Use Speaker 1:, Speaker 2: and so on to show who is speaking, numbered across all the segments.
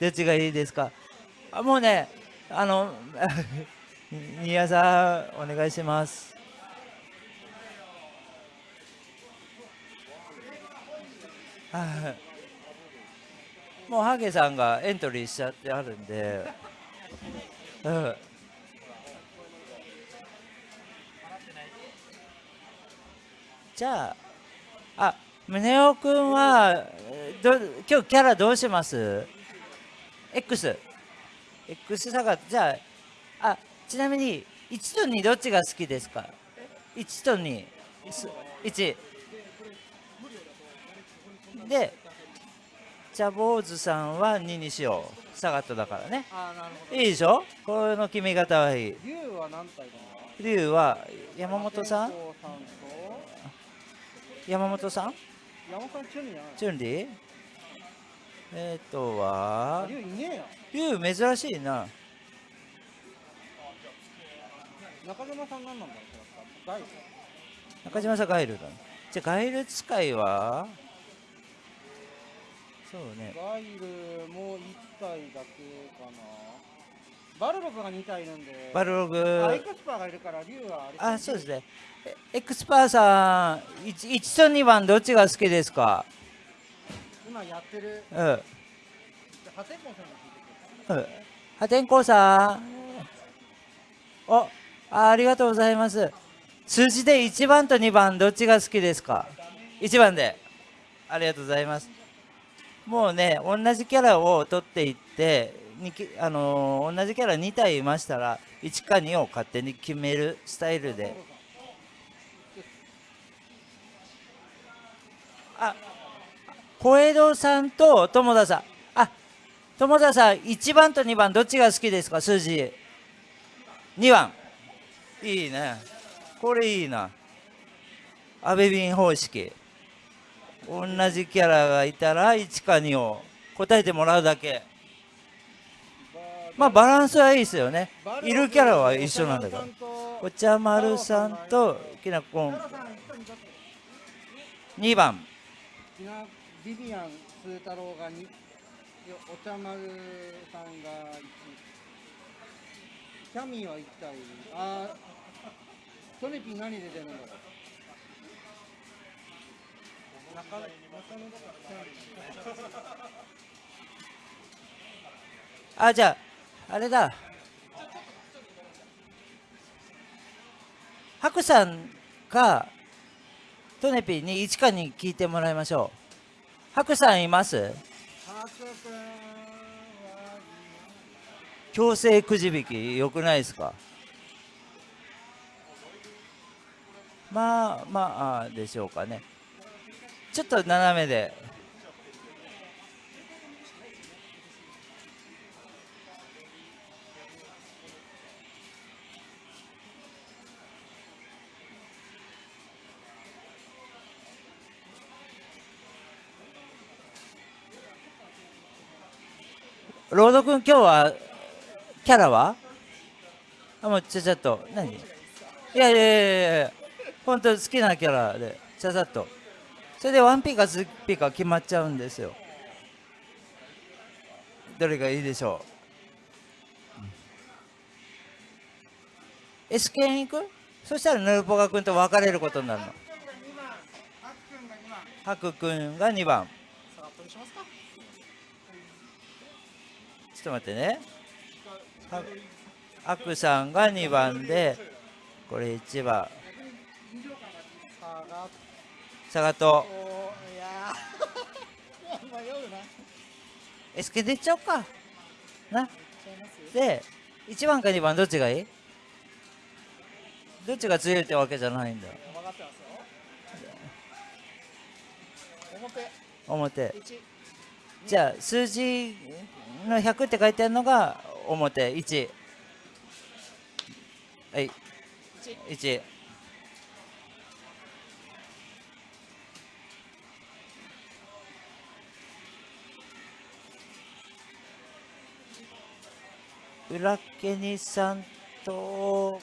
Speaker 1: どっちがいいですか？あもうねあの 宮さんお願いします。もうハゲさんがエントリーしちゃってあるんで、うん、じゃああ宗男君はど今日キャラどうします？?X X 差がじゃああちなみに1と2どっちが好きですか？1と21でじゃあ坊主さんは2にしよう。サガットだからね。いいでしょ？この決め方はいい。竜は何体竜は山本さん？山本さん山本さん？チュンリーチュンリー？えっ、ー、とは竜いねえ珍しいな。中島さん何なんだろう中島さんガイルだ、ね、じゃあガイル使いは？そうね。ガイルも1体だけかな。バルログが2体いるんで。バルログ。エクスパーがいるから竜はあれあそうですね。エクスパーさん 1, 1と2番どっちが好きですか？今やってる。うん。破天荒さんに聞いてくる破天荒さん。おあありがとうございます。数字で1番と2番どっちが好きですか？1番で。ありがとうございます。もうね同じキャラを取っていってにあのー、同じキャラ2体いましたら1か2を勝手に決めるスタイルで。あ小江戸さんと友田さん。あ友田さん1番と2番どっちが好きですか？数字。2番。いいね。これいいな。阿部便方式。同じキャラがいたら1か2を答えてもらうだけ。まあバランスはいいですよね。いるキャラは一緒なんだから。お茶丸さんときなこん。2番。ビビアンスー太郎が2お茶丸さんが1キャミーは1体あトネピー何で出るんだろう中野だからあじゃああれだハクさんかトネピーに1かに聞いてもらいましょうハクさんいます？強制くじ引きよくないですか？まあまあでしょうかね。ちょっと斜めで。ロード君今日はキャラは？あもうちゃちゃっと何？いやいやいやいや本当好きなキャラでちゃちゃっと。それで 1P か 2P か決まっちゃうんですよ。どれがいいでしょう？S 剣行く？そしたらヌルポガ君と別れることになるの。ハク君が2番。ちょっと待ってね。アクさんが2番でこれ1番。佐賀とエスケ出ちゃおうか。な。で1番か2番どっちがいい？どっちが強いってわけじゃないんだ。表。じゃあ数字の100って書いてあるのが表1はい。1裏ケニさんと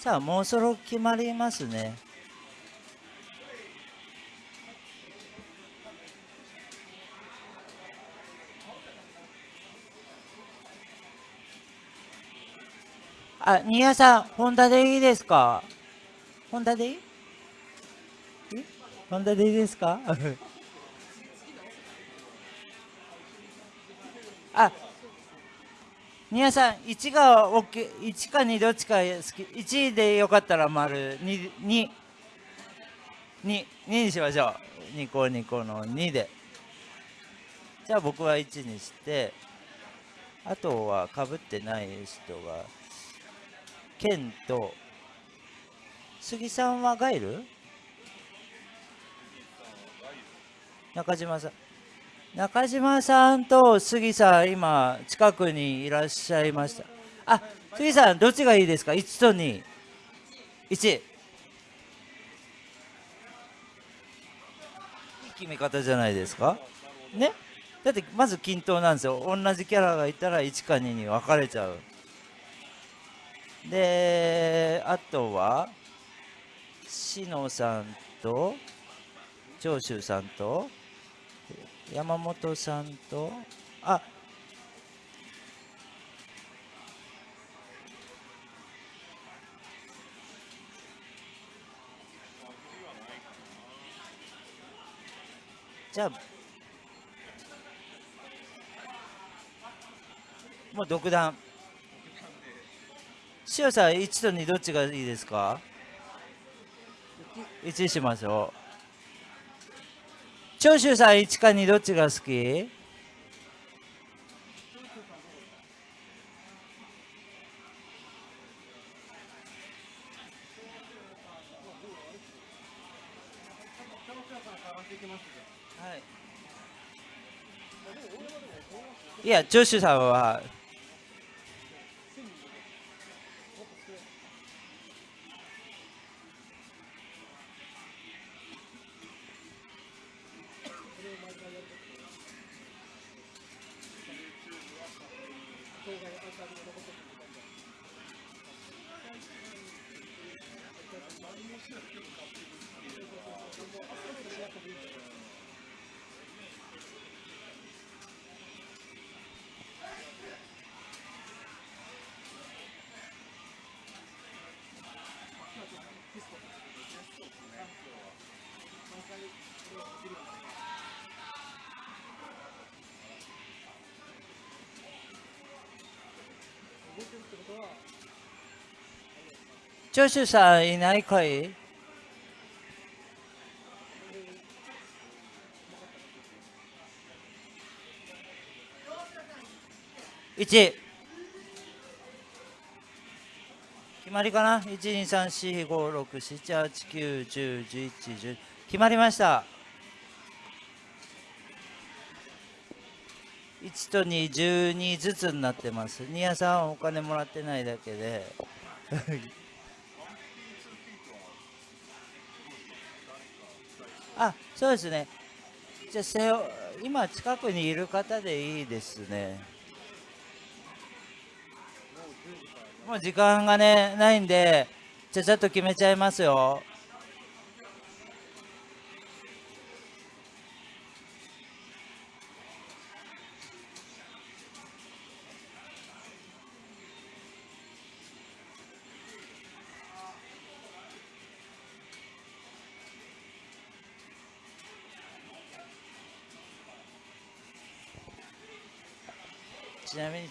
Speaker 1: さあもうそろ決まりますね。あ、新谷さん、ホンダでいいですか？ホンダでいい？ホンダでいいですか？あ、新谷さん、1が OK、1か2どっちか好き。1でよかったら丸、2、2、2、2にしましょう。2個2個の2で。じゃあ僕は1にして、あとはかぶってない人が、健と杉さんはガイル？中島さん中島さんと杉さん今近くにいらっしゃいました。あ杉さんどっちがいいですか？1と21いい決め方じゃないですか？ね？だってまず均等なんですよ。同じキャラがいたら1か2に分かれちゃう。であとは志野さんと長州さんと山本さんとあじゃあもう独断。塩さん1と2どっちがいいですか？1しましょう。長州さん1か2どっちが好き？いや、長州さんは長州さんいないかい1決まりかな1234567891011決まりました1と212ずつになってます新谷さんお金もらってないだけであそうですね。じゃあせ今近くにいる方でいいですね。もう時間がねないんでちゃちゃっと決めちゃいますよ。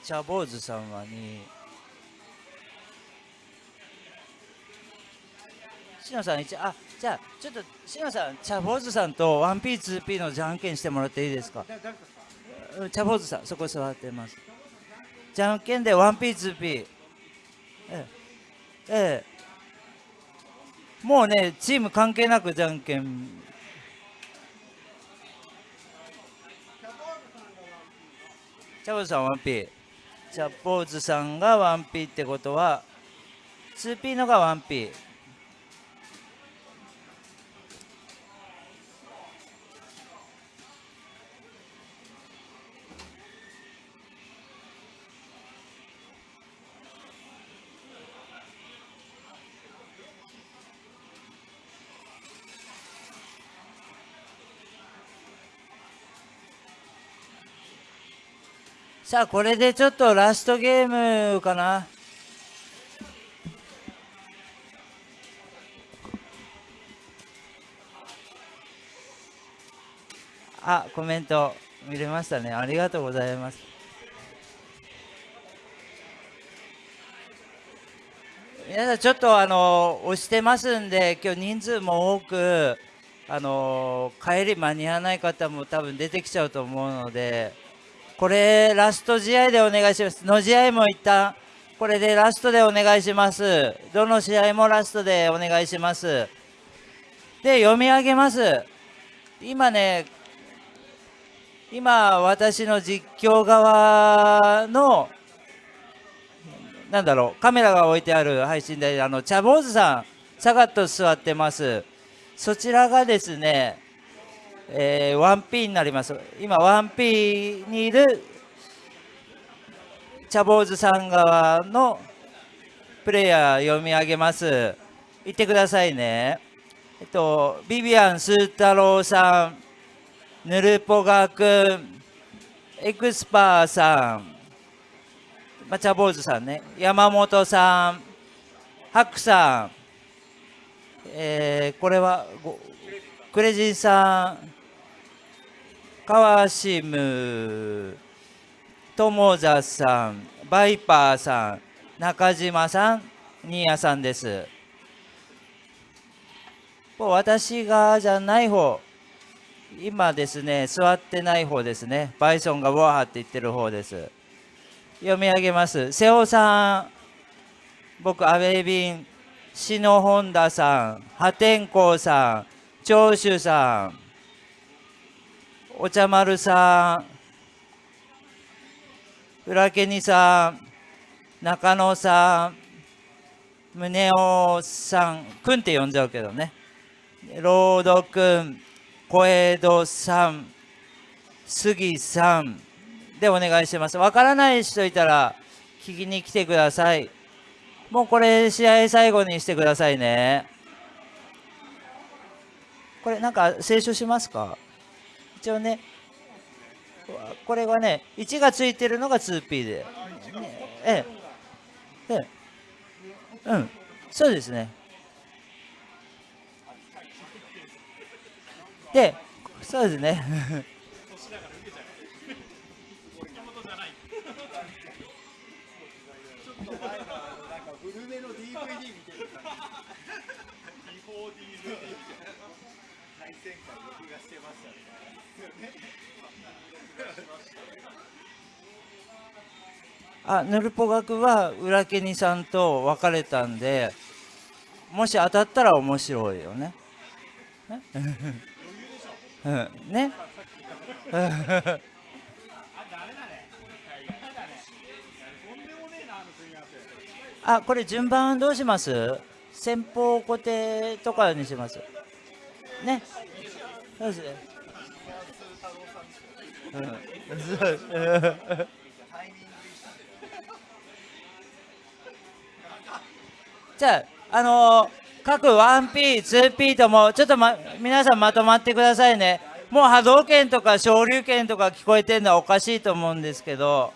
Speaker 1: ちなみに茶坊主さんは2しのさん1あじゃあちょっとしのさん茶坊主さんと 1P2P のじゃんけんしてもらっていいですか？茶坊主さんそこ座ってます。じゃんけんで 1P2P ええ。ええ。もうねチーム関係なくじゃんけん。チャボさん 1P チャポーズさんが 1P ってことは 2P のが 1P さあこれでちょっとラストゲームかな。あコメント見れましたね。ありがとうございます。皆さんちょっとあの押してますんで今日人数も多くあの帰り間に合わない方も多分出てきちゃうと思うのでこれラスト試合でお願いします。の試合も一旦これでラストでお願いします。どの試合もラストでお願いします。で読み上げます。今ね今私の実況側のなんだろうカメラが置いてある配信であの茶坊主さんさがっと座ってます。そちらがですね、えー、1P になります。今 1P にいる茶坊主さん側のプレイヤー読み上げます。言ってくださいね。えっとビビアン・スー太郎さんヌルポガくん、エクスパーさん、まあ、茶坊主さんね、山本さん、ハクさん、えー、これはクレジンさん、川シム、友座さん、バイパーさん、中島さん、新谷さんです。私がじゃない方今ですね、座ってない方ですね。バイソンがワーって言ってる方です。読み上げます。瀬尾さん、僕、アベビン、篠本田さん、破天荒さん、長州さん、お茶丸さん、浦家にさん、中野さん、宗男さん、くんって呼んじゃうけどね。ロードくん、小江戸さん、杉さんでお願いします。わからない人いたら聞きに来てください。もうこれ試合最後にしてくださいね。これなんか清書しますか？一応ね、これはね、1がついてるのが 2P で。ええ。ええ。うん。そうですね。で、そうですね。あヌルポ学は裏ケニさんと別れたんでもし当たったら面白いよね。うん、ね？あ、これ順番どうします？先方固定とかにします。ね？そうですね。うん、じゃあ、あのー各 1P、2P とも、ちょっと、ま、皆さんまとまってくださいね。もう波動拳とか昇竜拳とか聞こえてるのはおかしいと思うんですけど、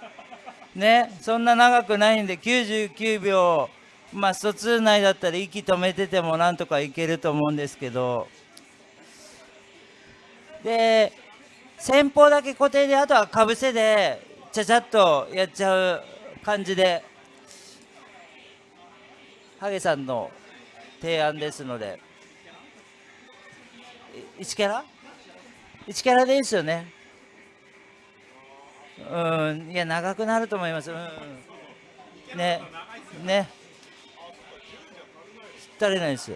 Speaker 1: ね、そんな長くないんで、99秒、まあ、スト2内だったら息止めててもなんとかいけると思うんですけど、で、先方だけ固定で、あとはかぶせで、ちゃちゃっとやっちゃう感じで、ハゲさんの提案ですので。1キャラ ?1 キャラでいいですよね。うんいや長くなると思います。うん。ねね。足りないです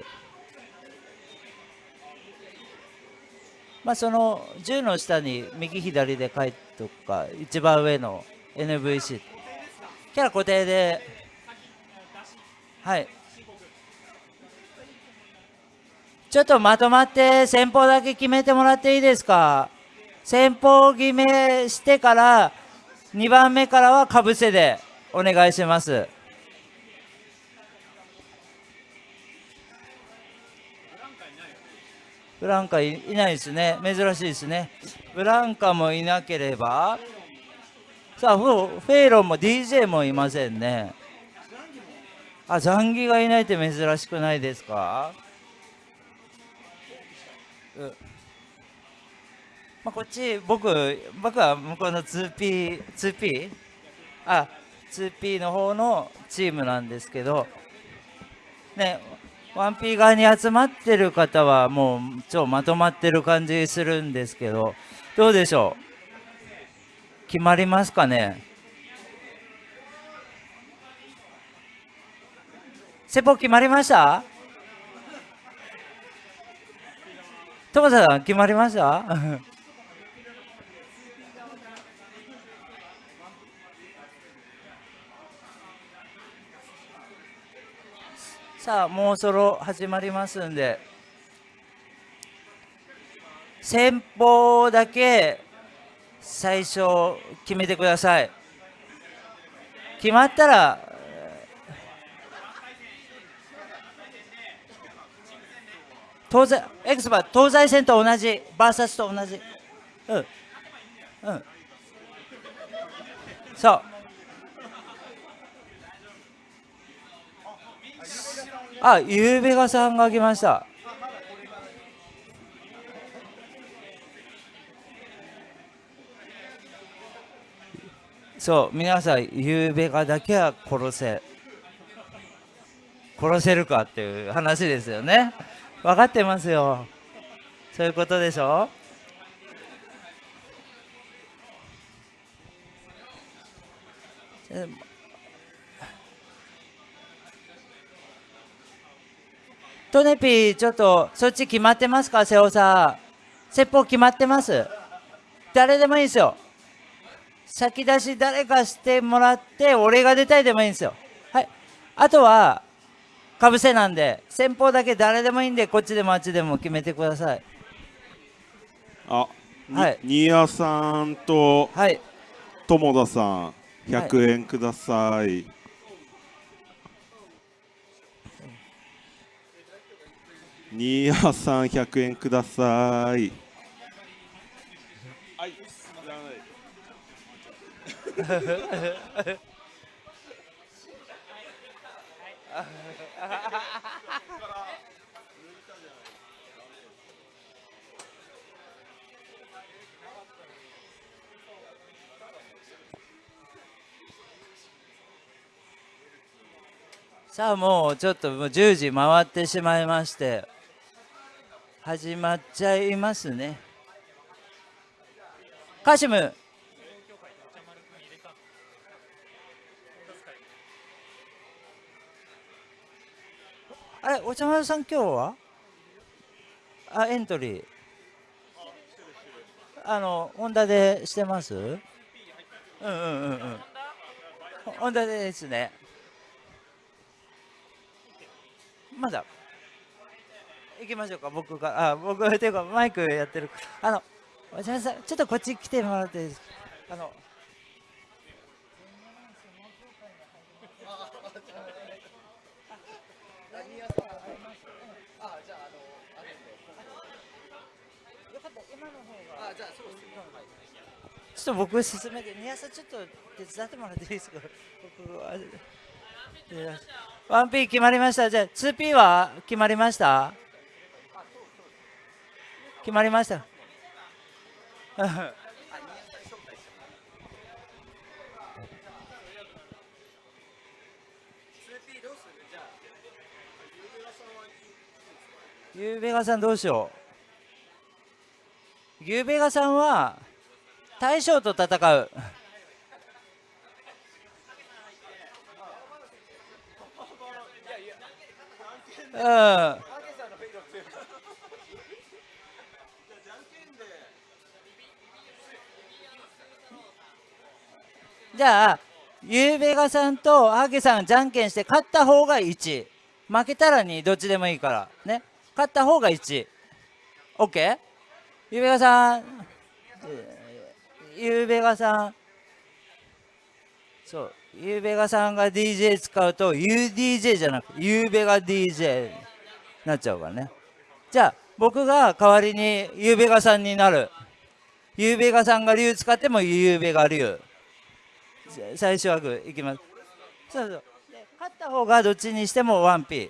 Speaker 1: まあその10の下に右左で書いておくか一番上の NVC キャラ固定ではい。ちょっとまとまって先方だけ決めてもらっていいですか？先方決めしてから2番目からはかぶせでお願いします。ブランカいないですね。珍しいですね。ブランカもいなければ。
Speaker 2: さあフェイロンも DJ もいませんね。あザンギがいないって珍しくないですか？まあ、こっち僕僕は向こうの 2P2P 2P? あ 2P の方のチームなんですけど。ね 1P 側に集まってる方はもう超まとまってる感じするんですけどどうでしょう？決まりますかね？セポ決まりました？トマさん決まりました？さあもうそろ始まりますんで。先方だけ最初決めてください。決まったら東西エクスパ東西線と同じバーサスと同じ。うん。うん。そう。あゆうべがさんが来ました。そう皆さんゆうべがだけは殺せ。殺せるかっていう話ですよね。分かってますよ。そういうことでしょ？えトネピーちょっとそっち決まってますか？瀬尾さん。説法決まってます？誰でもいいですよ。先出し誰かしてもらって俺が出たいでもいいんですよ。はい。あとはかぶせなんで先方だけ誰でもいいんでこっちでもあっちでも決めてください。
Speaker 1: あはい。新谷さんとはい。友田さん100円ください、はい新谷さん100円ください。はい、さあもうちょっともう10時回ってしまいまして始まっちゃいますね。カシム。あれお茶丸さん今日は？あエントリー。あのホンダでしてます？うんうんうんうん。ホンダですね。まだ。行きましょうか。僕があ僕っていうかマイクやってる。あのお茶さんちょっとこっち来てもらっていいですか？あのちょっと僕進めて、宮さんちょっと手伝ってもらっていいですか？僕は。1P 決まりました。じゃあ 2P は決まりました？決まりました。ゆうべがさんどうしよう？ゆうべがさんは大将と戦う。うん。じゃあ、ゆうべがさんとハゲさんじゃんけんして勝った方が1。負けたら2、どっちでもいいから。ね。勝った方が1。OK? ゆうべがさん、ゆうべがさん、そう。ゆうべがさんが DJ 使うと UDJ じゃなくゆうべが DJ になっちゃうからねじゃあ僕が代わりにゆうべがさんになるゆうべがさんが竜使ってもゆうべが竜最初はグーいきます。そうそう。勝った方がどっちにしても 1P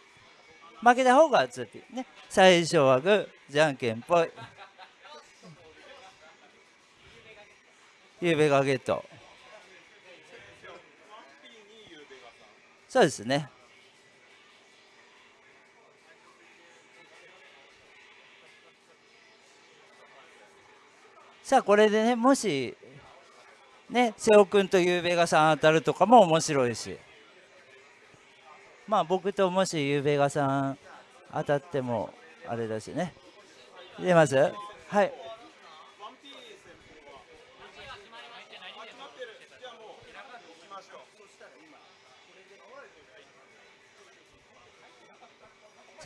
Speaker 1: 負けた方が 2P ね。最初はグーじゃんけんぽい。ゆうべがゲット。そうですね。さあこれでねもしね瀬尾君とゆうべがさん当たるとかも面白いし。まあ僕ともしゆうべがさん当たってもあれだしね。出ます？はい。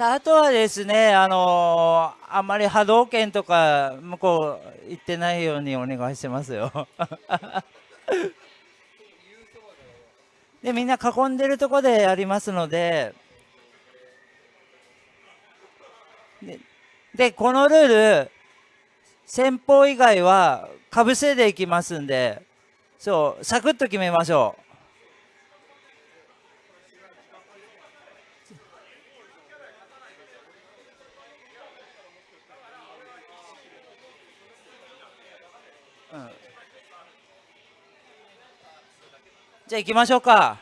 Speaker 1: あとはですね、あのー、あんまり波動拳とか向こう行ってないようにお願いしますよ。でみんな囲んでるとこでやりますのでででこのルール先方以外はかぶせでいきますんでそうサクッと決めましょう。じゃあ行きましょうか。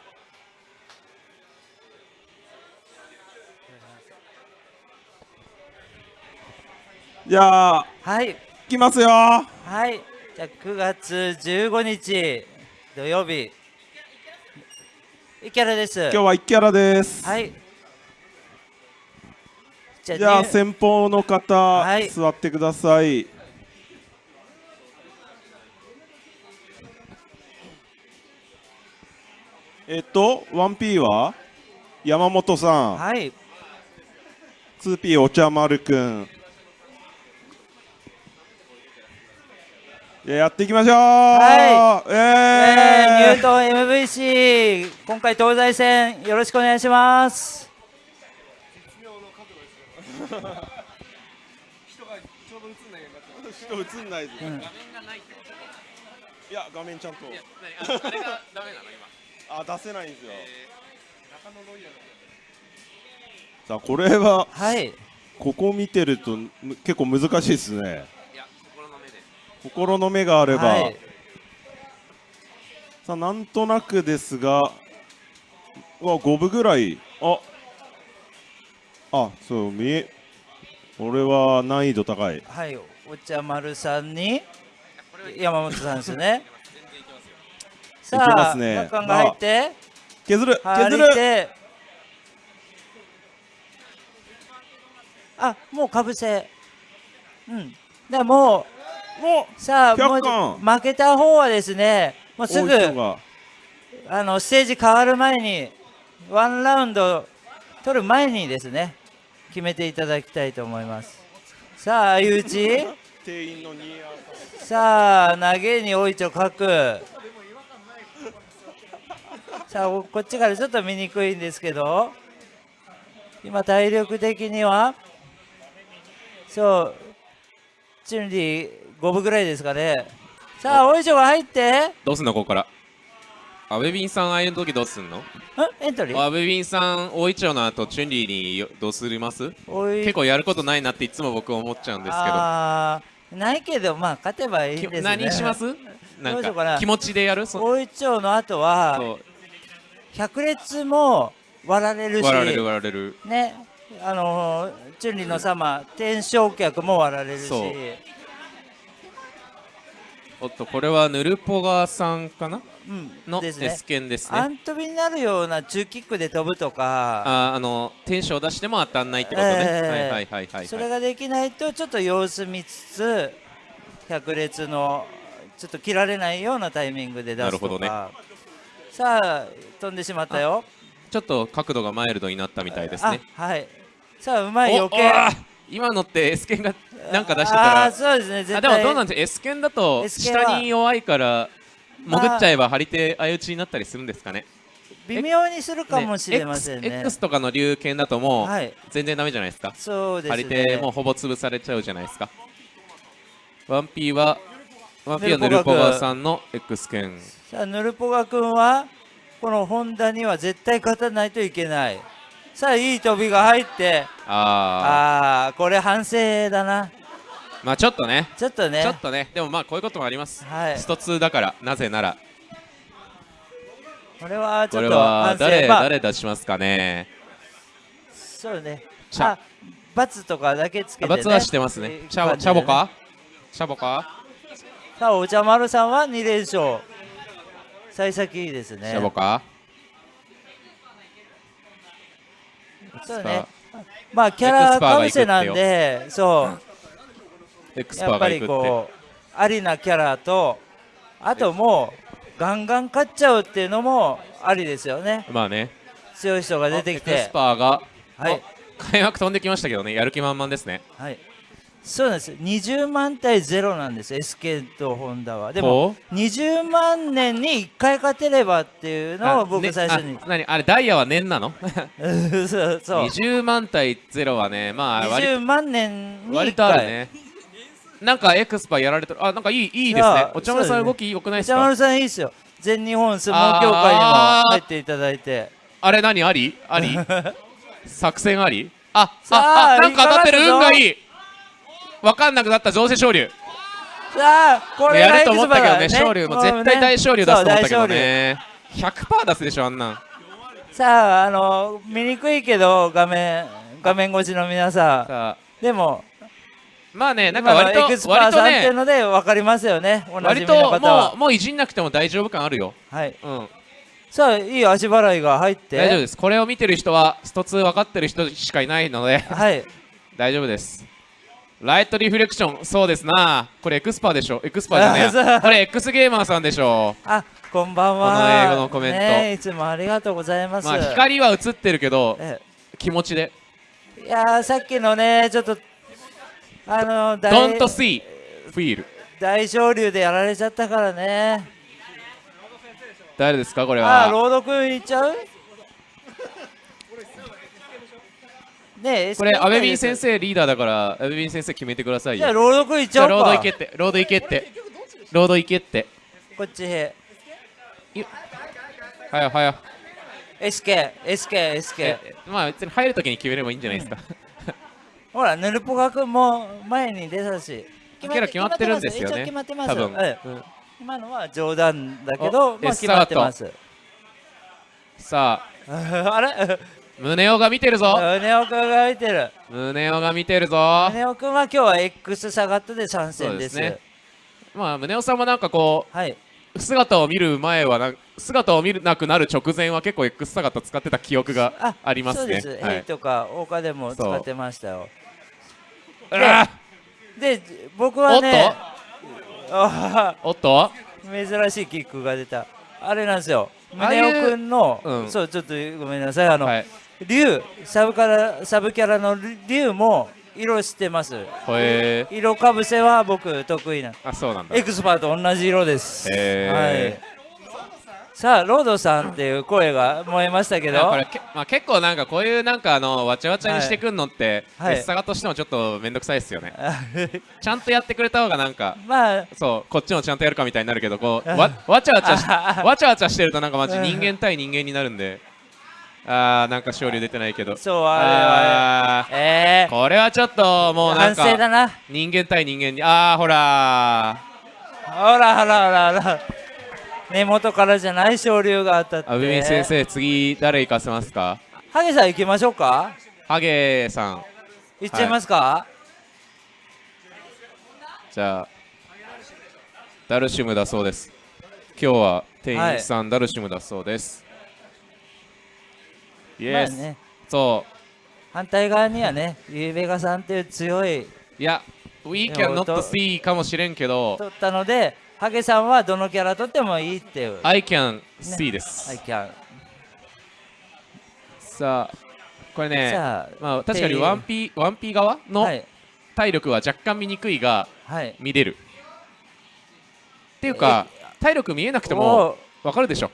Speaker 3: じゃあ、
Speaker 1: はい。
Speaker 3: 行きますよ。
Speaker 1: はい。じゃあ9月15日土曜日。イキャラです。
Speaker 3: 今日はイキャラです。
Speaker 1: はい。
Speaker 3: じゃあ先方の方、はい、座ってください。えっと 1P は山本さん。
Speaker 1: はい。
Speaker 3: 2P お茶丸くん。やっていきましょう。
Speaker 1: はい、
Speaker 3: え
Speaker 1: ー、ニュートン MVC 今回東西戦よろしくお願いします。
Speaker 3: 人がちょうど映んない人映んないです、うん、画面がないいや画面ちゃんと。いやあれがダメなの今あ出せないんですよ、中野ロイヤルさあこれは、
Speaker 1: はい、
Speaker 3: ここ見てると結構難しいですね。心の目で。心の目があれば、はい、さあなんとなくですがわ5分ぐらい。あ。あそう見えこれは難易度高い。
Speaker 1: はいお茶丸さんに山本さんですねさあ、ますね、が入って、
Speaker 3: 削る削る。
Speaker 1: あもうかぶせ。うん。でもうもうさあもう負けた方はですねもうすぐあのステージ変わる前にワンラウンド取る前にですね決めていただきたいと思います。さあ相打ち。さあ投げにおいちょ書くさあこっちからちょっと見にくいんですけど。今体力的にはそうチュンリー5分ぐらいですかね。さあおいしょが入って。
Speaker 4: どうすんのここから。あウェビンさんああいう時どうすんの？
Speaker 1: エントリー？
Speaker 4: あウェビンさん大一丁の後チュンリーにどうすります？結構やることないなっていつも僕思っちゃうんですけど。あ
Speaker 1: ないけどまあ勝てばいいですね。
Speaker 4: 何します？なんか気持ちでやる？
Speaker 1: 大一丁の後は百列も割られるし
Speaker 4: 割られる割られる。
Speaker 1: ねあのチュンリーの様天正客も割られるし。
Speaker 4: おっとこれはヌルポガさんかな、
Speaker 1: うん、
Speaker 4: のです、ね、S 剣ですね。
Speaker 1: アントビになるような中キックで飛ぶとか。
Speaker 4: ああのテンションを出しても当たんないってことね、えー、はいはいはいはい。
Speaker 1: それができないとちょっと様子見つつ百列のちょっと切られないようなタイミングで出すとか。なるほどねさあ飛んでしまったよ。
Speaker 4: ちょっと角度がマイルドになったみたいですね。
Speaker 1: はい。さあうまい余計。
Speaker 4: 今のって S 剣がなんか出してたら
Speaker 1: あそうですね絶
Speaker 4: 対。あでもどうなんです S 剣だと下に弱いから潜っちゃえば張り手相打ちになったりするんですかね？
Speaker 1: 微妙にするかもしれませんね。
Speaker 4: ね X, X とかの龍剣だともう全然ダメじゃないですか、
Speaker 1: そうですね。
Speaker 4: 張り手もうほぼ潰されちゃうじゃないですか？1P はワンピはヌルポガさんの X 剣
Speaker 1: さあヌルポガ君はこのホンダには絶対勝たないといけない。さあいい飛びが入って。
Speaker 4: あ
Speaker 1: あーこれ反省だな。
Speaker 4: まあちょっとね。
Speaker 1: ちょっとね。
Speaker 4: ちょっとね。でもまあこういうこともあります、
Speaker 1: はい。
Speaker 4: スト2だからなぜなら。
Speaker 1: これはち
Speaker 4: これ
Speaker 1: ょっと
Speaker 4: は誰、
Speaker 1: 反省まあ
Speaker 4: 誰出しますかね。
Speaker 1: そうね。あ罰とかだけつけて、ね、
Speaker 4: 罰はしてますね。チャボチャボか？チャボか？
Speaker 1: さあお茶丸さんは2連勝幸先いいですね。
Speaker 4: チャボか？
Speaker 1: そうね。まあキャラかぶせなんでそう。やっぱりこうありなキャラとあともうガンガン勝っちゃうっていうのもありですよね。
Speaker 4: まあね。
Speaker 1: 強い人が出てき
Speaker 4: エク
Speaker 1: て
Speaker 4: スパーが。
Speaker 1: はい。
Speaker 4: 開幕飛んできましたけどね。やる気満々ですね。
Speaker 1: はいそうなんです。20万対0なんです。SK とホンダは。でも
Speaker 4: ほ
Speaker 1: 20万年に1回勝てればっていうのを僕
Speaker 4: ね
Speaker 1: 最初に、
Speaker 4: あ何？あれダイヤは年なの？
Speaker 1: そ うそう。
Speaker 4: 20万対0はねまあ割
Speaker 1: 20万年に
Speaker 4: 割
Speaker 1: 1回
Speaker 4: とあるね。なんかエクスパーやられてる。あなんかいいいいですね。お茶丸さん動き良くないですか？
Speaker 1: お茶丸さんいいですよ。全日本相撲協会にも入っていただいて。
Speaker 4: あれ何？あり？あり？作戦あり？あ
Speaker 1: さあ
Speaker 4: ああなんか当たってる？運がいい分かんなくなった上瀬昇竜
Speaker 1: さあこれが
Speaker 4: やると思ったけどね昇竜も絶対大昇竜出すと思ったけどね。100%出すでしょあんなん。
Speaker 1: さああの見にくいけど画面画面越しの皆さん。でも
Speaker 4: まあねなんか割と
Speaker 1: エクスパーさんっていう
Speaker 4: ね
Speaker 1: ので分かりますよね。
Speaker 4: 割ともうもういじんなくても大丈夫感あるよ。
Speaker 1: はい。
Speaker 4: うん。
Speaker 1: さあいい足払いが入って。
Speaker 4: 大丈夫です。これを見てる人はスト2分かってる人しかいないので。
Speaker 1: はい。
Speaker 4: 大丈夫ですライトリフレクション。そうですな。これエクスパーでしょ？エクスパーじゃねえこれ X ゲーマーさんでしょ。
Speaker 1: あこんばんは。
Speaker 4: この英語のコメント。
Speaker 1: ねいつもありがとうございます、
Speaker 4: まあ光は映ってるけど
Speaker 1: え
Speaker 4: 気持ちで。
Speaker 1: いやーさっきのねちょっとあの大
Speaker 4: Don't see feel
Speaker 1: 大昇竜でやられちゃったからね。
Speaker 4: 誰ですか？これ
Speaker 1: あー
Speaker 4: は。
Speaker 1: ロード君いっちゃう？ねえ
Speaker 4: これアベビン先生リーダーだからアベビン先生決めてくださいよ。
Speaker 1: じゃあロード君いっち
Speaker 4: じゃ
Speaker 1: おうか。
Speaker 4: ロード行けって。ロード行けって。ロード行けって。
Speaker 1: こっちへ。
Speaker 4: はやはや
Speaker 1: SK SK SK
Speaker 4: えまあ別に入るときに決めればいいんじゃないですか。
Speaker 1: ほらヌルポガ君も前に出たし。
Speaker 4: キャラ決まってるんですよね。
Speaker 1: 決まってます。
Speaker 4: 多分。
Speaker 1: ええ。
Speaker 4: うん。
Speaker 1: 今のは冗談だけど
Speaker 4: お
Speaker 1: まあ決まってます。
Speaker 4: さあ。
Speaker 1: あれ？
Speaker 4: 宗男が見てるぞ。
Speaker 1: ネオ君が見てる。
Speaker 4: 宗男が見てるぞ。
Speaker 1: ネオ君は今日は X サガットで参戦です。
Speaker 4: ね。まあ宗男さんもなんかこ
Speaker 1: はい、
Speaker 4: う姿を見る前はな姿を見なくなる直前は結構 X 姿使ってた記憶がありますね。
Speaker 1: そうです、
Speaker 4: はい。
Speaker 1: ヘイとか岡でも使ってましたよ。
Speaker 4: あ
Speaker 1: で僕
Speaker 4: ーおっ
Speaker 1: はね
Speaker 4: おっと？
Speaker 1: ー珍しいキックが出た。あれなんですよ。宗男君の、
Speaker 4: うん。
Speaker 1: そうちょっとごめんなさい。あの、
Speaker 4: はい
Speaker 1: 竜サブからサブキャラの竜も色してます。色かぶせは僕得意な。
Speaker 4: ーあそうなんだ。
Speaker 1: エクスパーと同じ色です、
Speaker 4: へ
Speaker 1: はい、さあロードさんっていう声が燃えましたけど。
Speaker 4: これけまあ、結構なんかこういうなんかあのわちゃわちゃにしてくんのって、
Speaker 1: はい。
Speaker 4: S サガとしてもちょっとめんどくさいですよね。ちゃんとやってくれた方がなんか
Speaker 1: まあ
Speaker 4: そうこっちもちゃんとやるかみたいになるけどこう わわちゃわちゃし わちゃわちゃしてるとなんかマジ人間対人間になるんであーなんか勝利出てないけど。
Speaker 1: そうあれは
Speaker 4: あー。
Speaker 1: ええ
Speaker 4: これはちょっともうなん
Speaker 1: 反省だ
Speaker 4: か
Speaker 1: な。
Speaker 4: 人間対人間に。あーほら
Speaker 1: ほらほらほらほら。根元からじゃない昇竜が当たって。
Speaker 4: ーアブミン先生次誰行かせますか？
Speaker 1: ハゲさん行きましょうか。
Speaker 4: ハゲさん。
Speaker 1: 行っちゃいますか、
Speaker 4: じゃあダルシムだそうです。今日は店員さん、ダルシムだそうですイエス、
Speaker 1: まあね。
Speaker 4: そ
Speaker 1: 反対側にはねユーベガさんっていう強いう
Speaker 4: いや We
Speaker 1: で
Speaker 4: can
Speaker 1: も
Speaker 4: not
Speaker 1: と
Speaker 4: see かもしれんけど。
Speaker 1: 取ったのでハゲさんはどのキャラ取ってもいいっていう。
Speaker 4: I can see です、
Speaker 1: I can
Speaker 4: さあこれねまあ確かに
Speaker 1: っていう。
Speaker 4: 1P, 1P 側の
Speaker 1: はい。
Speaker 4: 体力は若干見にくいが
Speaker 1: はい。
Speaker 4: 見れる。っていうか体力見えなくてもわかるでしょ。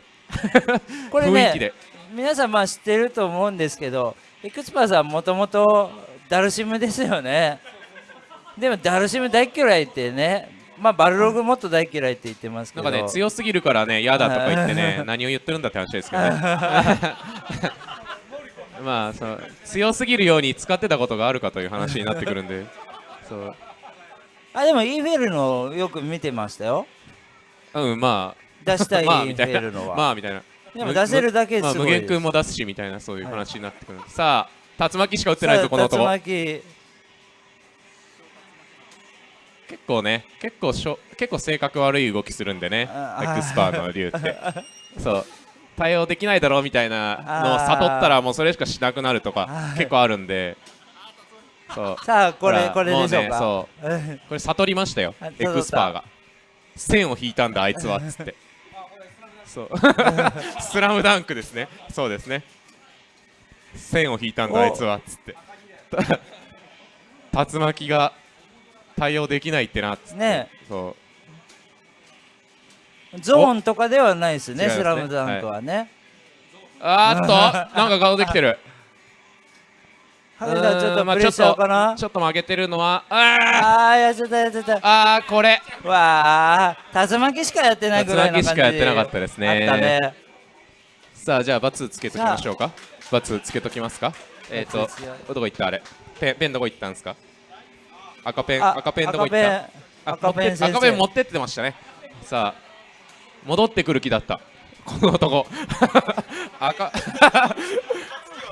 Speaker 1: これ
Speaker 4: 雰囲気で。
Speaker 1: ね皆さんまあ知ってると思うんですけどエクスパーさんもともとダルシムですよね。でもダルシム大嫌いってねまあバルログもっと大嫌いって言ってますけど。
Speaker 4: なんかね強すぎるからね嫌だとか言ってね何を言ってるんだって話ですけどね。まあその強すぎるように使ってたことがあるかという話になってくるんで。そう。
Speaker 1: あでもイーフェルのよく見てましたよ。
Speaker 4: うんま
Speaker 1: 出した
Speaker 4: あ
Speaker 1: いイーフ
Speaker 4: まあみたいな
Speaker 1: ェルのは、
Speaker 4: まあみたいな
Speaker 1: でも出せるだけ
Speaker 4: まあ、
Speaker 1: すごいです、
Speaker 4: 無限君も出すしみたいなそういう話になってくる、さあ竜巻しか打ってないぞこの男。
Speaker 1: 竜巻。
Speaker 4: 結構ね結構しょ結構性格悪い動きするんでね。
Speaker 1: あ
Speaker 4: エクスパーの竜って。そう。対応できないだろうみたいなのを悟ったらもうそれしかしなくなるとか結構あるんで。そう。
Speaker 1: さあこれこれでしょう
Speaker 4: も
Speaker 1: か
Speaker 4: うねこれ悟りましたよ。
Speaker 1: あ
Speaker 4: エクスパーが。線を引いたんだあいつはっつってそう。スラムダンクですね。そうですね。線を引いたんだ
Speaker 1: お。
Speaker 4: あいつは。っつって。た 竜巻が対応できないってなっつって。
Speaker 1: ね
Speaker 4: そう。
Speaker 1: ゾーンとかではないですねスラムダンクはね、
Speaker 4: あーっとなんか顔できてる
Speaker 1: ちょっとプレッシャーかな、
Speaker 4: ちょっと負けてるのはあ
Speaker 1: あやっちゃったやっちゃった
Speaker 4: ーあーこれ。
Speaker 1: わあ竜巻しかやってないぐらいの感じ。
Speaker 4: 竜巻しかやってなかったですね。
Speaker 1: ね。
Speaker 4: さあじゃあバツつけときましょうか。バツつけときますか？えっ、ー、とどこ行ったあれ。ペンペンどこ行ったんですか？赤ペン
Speaker 1: あ
Speaker 4: 赤ペンどこ行った？あ
Speaker 1: 赤ペン赤ペン
Speaker 4: 持ってってましたね。さあ戻ってくる気だった。この男。赤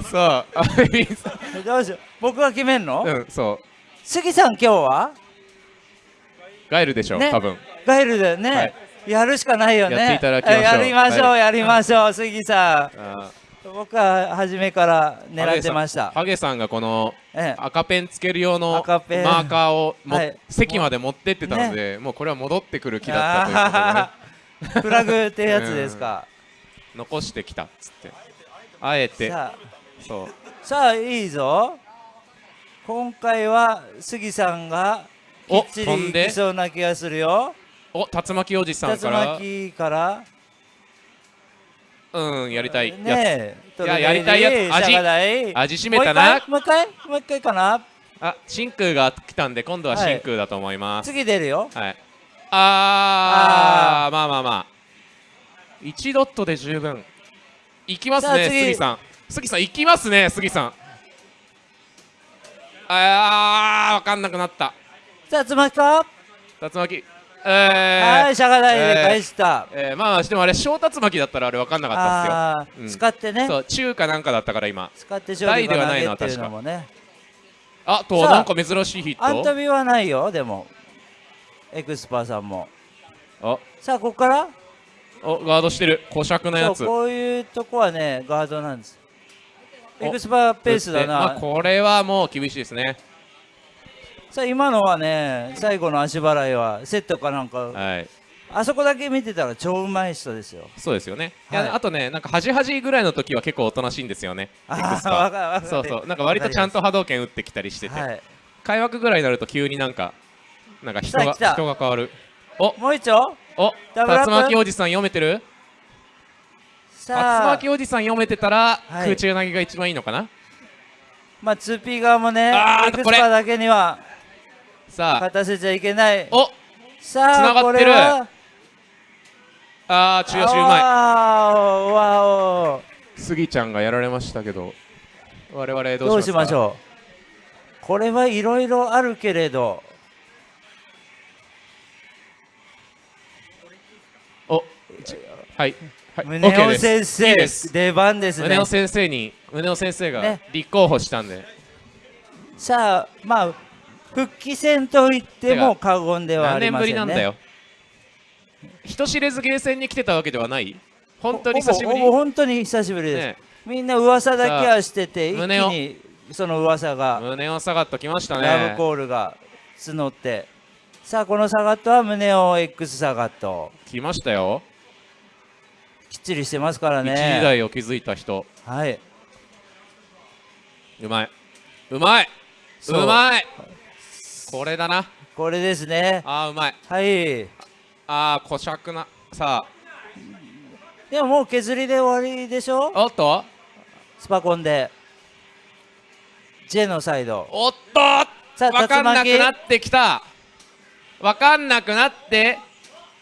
Speaker 4: さああいいさ。
Speaker 1: どうしよう僕が決めんの、
Speaker 4: うんそう。
Speaker 1: 杉さん今日は？
Speaker 4: ガエルでしょ、
Speaker 1: ね。
Speaker 4: 多分。
Speaker 1: ガイルだよね、
Speaker 4: はい。
Speaker 1: やるしかないよね。
Speaker 4: やっていただきましょう。
Speaker 1: やりましょう、
Speaker 4: はい
Speaker 1: やりましょう杉さ
Speaker 4: あ
Speaker 1: ん僕は初めから
Speaker 4: ー
Speaker 1: 狙ってました。
Speaker 4: ハゲさんがこの
Speaker 1: ええ。
Speaker 4: 赤ペンつける用のマーカーをも、
Speaker 1: はい。
Speaker 4: 席まで持ってってたので、もうこれは戻ってくる気だったということで、ね、
Speaker 1: フラグってやつですか、
Speaker 4: 残してきたっつって。あえてそう。
Speaker 1: さあいいぞ。今回は杉さんがき
Speaker 4: お
Speaker 1: っちりい
Speaker 4: 飛んで。
Speaker 1: きそうな気がするよ。
Speaker 4: お竜巻おじさん
Speaker 1: 竜
Speaker 4: から。
Speaker 1: 巻から。
Speaker 4: うんやりたい。やつ、
Speaker 1: ねえ
Speaker 4: いややりたいやつ。味味しめたな。
Speaker 1: もう一回もう一回かな？
Speaker 4: あ真空が来たんで今度は真空だと思います。
Speaker 1: 次出るよ。
Speaker 4: はい、あーまあまあまあ。1ドットで十分。いきますね杉さん杉さんいきますね杉さん。あー分かんなくなった。
Speaker 1: さあつまきか？
Speaker 4: 竜巻。えー
Speaker 1: はいシャガダイで返した。
Speaker 4: えーまあでもあれ小竜巻だったらあれ分かんなかった
Speaker 1: あー
Speaker 4: っすよ、うん。
Speaker 1: 使ってね。
Speaker 4: そう中かなんかだったから今。
Speaker 1: 使って勝利
Speaker 4: 大ではないのは
Speaker 1: が投げっていうのもね
Speaker 4: あとなんか珍しいヒット？
Speaker 1: アントビはないよでも。エクスパーさんも。
Speaker 4: あ。
Speaker 1: さあここから？
Speaker 4: おガードしてる。小尺のやつ。
Speaker 1: こういうとこはねガードなんです。
Speaker 4: お
Speaker 1: エクスパーペースだな、
Speaker 4: まあ、これはもう厳しいですね。
Speaker 1: さあ今のはね最後の足払いはセットかなんか。
Speaker 4: はい。
Speaker 1: あそこだけ見てたら超うまい人ですよ。
Speaker 4: そうですよね、い
Speaker 1: はい。
Speaker 4: やあとねなんか端々ぐらいの時は結構おとなしいんですよね。
Speaker 1: ああ
Speaker 4: そうそう。なんか割とちゃんと波動拳打ってきたりしてて、
Speaker 1: はい。
Speaker 4: 開幕ぐらいになると急になんかなんか人が人が変わる。お。
Speaker 1: もう一丁。
Speaker 4: お竜巻おじさん読めてる？竜
Speaker 1: さあ。
Speaker 4: 巻おじさん読めてたら、
Speaker 1: はい。
Speaker 4: 空中投げが一番いいのかな？
Speaker 1: まあ 2P 側もねエクスパーだけには
Speaker 4: さあ。
Speaker 1: 勝たせちゃいけない。
Speaker 4: お
Speaker 1: さあこ
Speaker 4: 繋がってる。あー中足うまい。
Speaker 1: わお
Speaker 4: スギちゃんがやられましたけど我々ど
Speaker 1: どう
Speaker 4: うしまか
Speaker 1: しょう。これはいろいろあるけれど。
Speaker 4: おはい
Speaker 1: 宗
Speaker 4: OK
Speaker 1: 男先生出番ですね。
Speaker 4: 宗男先生に宗男先生が
Speaker 1: ね。
Speaker 4: 立候補したんで、
Speaker 1: さあまあ復帰戦と言っても過言ではあ
Speaker 4: 何年ぶ
Speaker 1: りませんね。
Speaker 4: りなんだよ。人知れずゲーセンに来てたわけではない。本当に久しぶり。
Speaker 1: 本当に久しぶりです、
Speaker 4: ね。
Speaker 1: みんな噂だけはしてて一気にその噂が。
Speaker 4: 胸を下がっときました
Speaker 1: ラブ
Speaker 4: ね
Speaker 1: コールが募って。さあこのサガットは胸を X サガット
Speaker 4: 来ましたよ、
Speaker 1: きっちりしてますから
Speaker 4: 一時
Speaker 1: ね
Speaker 4: 代を築いた人。
Speaker 1: はい。う
Speaker 4: まい。うまい。う。まい。これだな。
Speaker 1: これですね。
Speaker 4: あーうまい。
Speaker 1: はい。
Speaker 4: あー小尺な。さ
Speaker 1: でももう削りで終わりでしょ？
Speaker 4: あおっと？
Speaker 1: スパコンで。ジェノサイド。
Speaker 4: おっと！
Speaker 1: さあ
Speaker 4: 分かんなくなってきた。分かんなくなって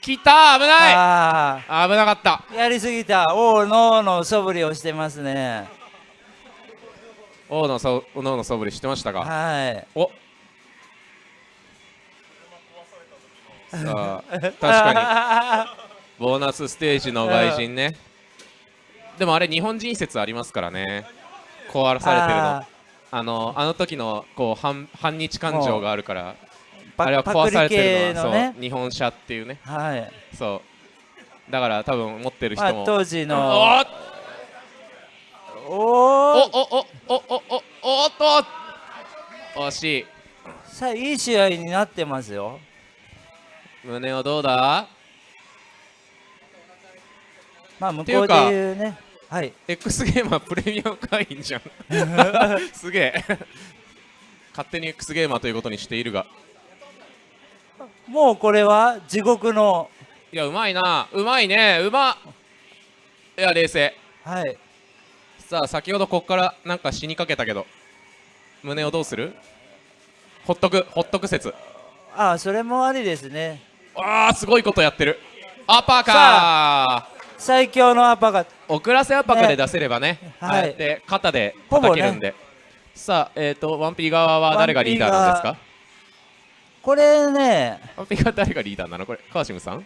Speaker 4: きた危ない。
Speaker 1: あ
Speaker 4: 危なかった。
Speaker 1: あやりすぎた。王のの素振りをしてますね。
Speaker 4: 王のそ王の素振りしてましたか。
Speaker 1: はい。
Speaker 4: お。さあ確かに。ボーナスステージの外人ね。でもあれ日本人説ありますからね。壊されてるの。
Speaker 1: あ
Speaker 4: あのあの時のこう反反日感情があるから。
Speaker 1: パ
Speaker 4: あれは壊されてるのは。
Speaker 1: 系のね。
Speaker 4: そう。日本車っていうね。
Speaker 1: はい。
Speaker 4: そう。だから多分持ってる人も、
Speaker 1: まあ当時
Speaker 4: お
Speaker 1: の
Speaker 4: っ。
Speaker 1: お
Speaker 4: お
Speaker 1: お
Speaker 4: おおおおおおっと。惜しい。
Speaker 1: さあいい試合になってますよ。
Speaker 4: 胸をどうだ？
Speaker 1: まあ向こうで
Speaker 4: いう
Speaker 1: ね。はい。
Speaker 4: X ゲーマープレミアム会員じゃん。すげえ。勝手に X ゲーマーということにしているが
Speaker 1: もうこれは地獄の。
Speaker 4: いやうまいな。うまいね。うまっ。いや冷静。
Speaker 1: はい。
Speaker 4: さあ先ほどこっからなんか死にかけたけど。胸をどうする？ほっとく。ほっとく説。
Speaker 1: ああそれもありですね。
Speaker 4: あーすごいことやってる。アッパー。か
Speaker 1: 最強のアパが
Speaker 4: 遅らせアッパーで出せればね。
Speaker 1: はい。
Speaker 4: ああやって肩で
Speaker 1: ほぼね。
Speaker 4: 叩けるんで、さあえっ、ー、とワンピー側は誰がリーダーなんですか？
Speaker 1: これね
Speaker 4: ワン誰がリーダーなの？これ川島さん？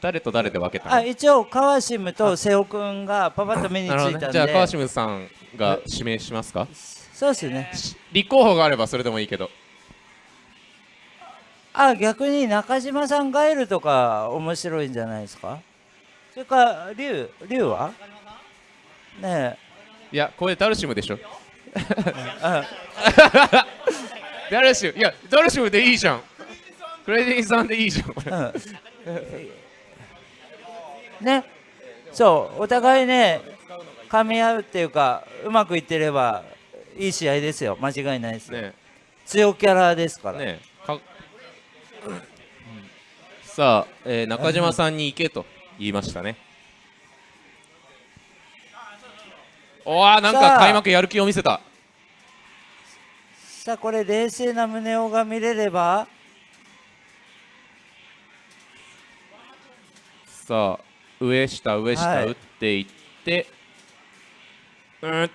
Speaker 4: 誰と誰で分けたの？
Speaker 1: あ一応川島と瀬尾くんがパパッと目についたんで、
Speaker 4: ど。ねじゃあ川島さんが指名しますか？
Speaker 1: そうですね。
Speaker 4: 立候補があればそれでもいいけど。
Speaker 1: あ逆に中島さんガエルとか面白いんじゃないですか？それから龍龍は？ね
Speaker 4: いやこれダルシムでしょ ダルシムいやダルシムでいいじゃん。クレディーさんでいいじゃんこれ。
Speaker 1: うん。ね。そうお互いね噛み合うっていうかうまくいってればいい試合ですよ。間違いないですよ、
Speaker 4: ね。
Speaker 1: 強キャラですから、
Speaker 4: ね。かさあ、えー中島さんに行けと言いましたね。おわなんか開幕やる気を見せた
Speaker 1: さあこれ冷静な宗男が見れれば
Speaker 4: さあ上下上下
Speaker 1: はい
Speaker 4: 打っていって、うん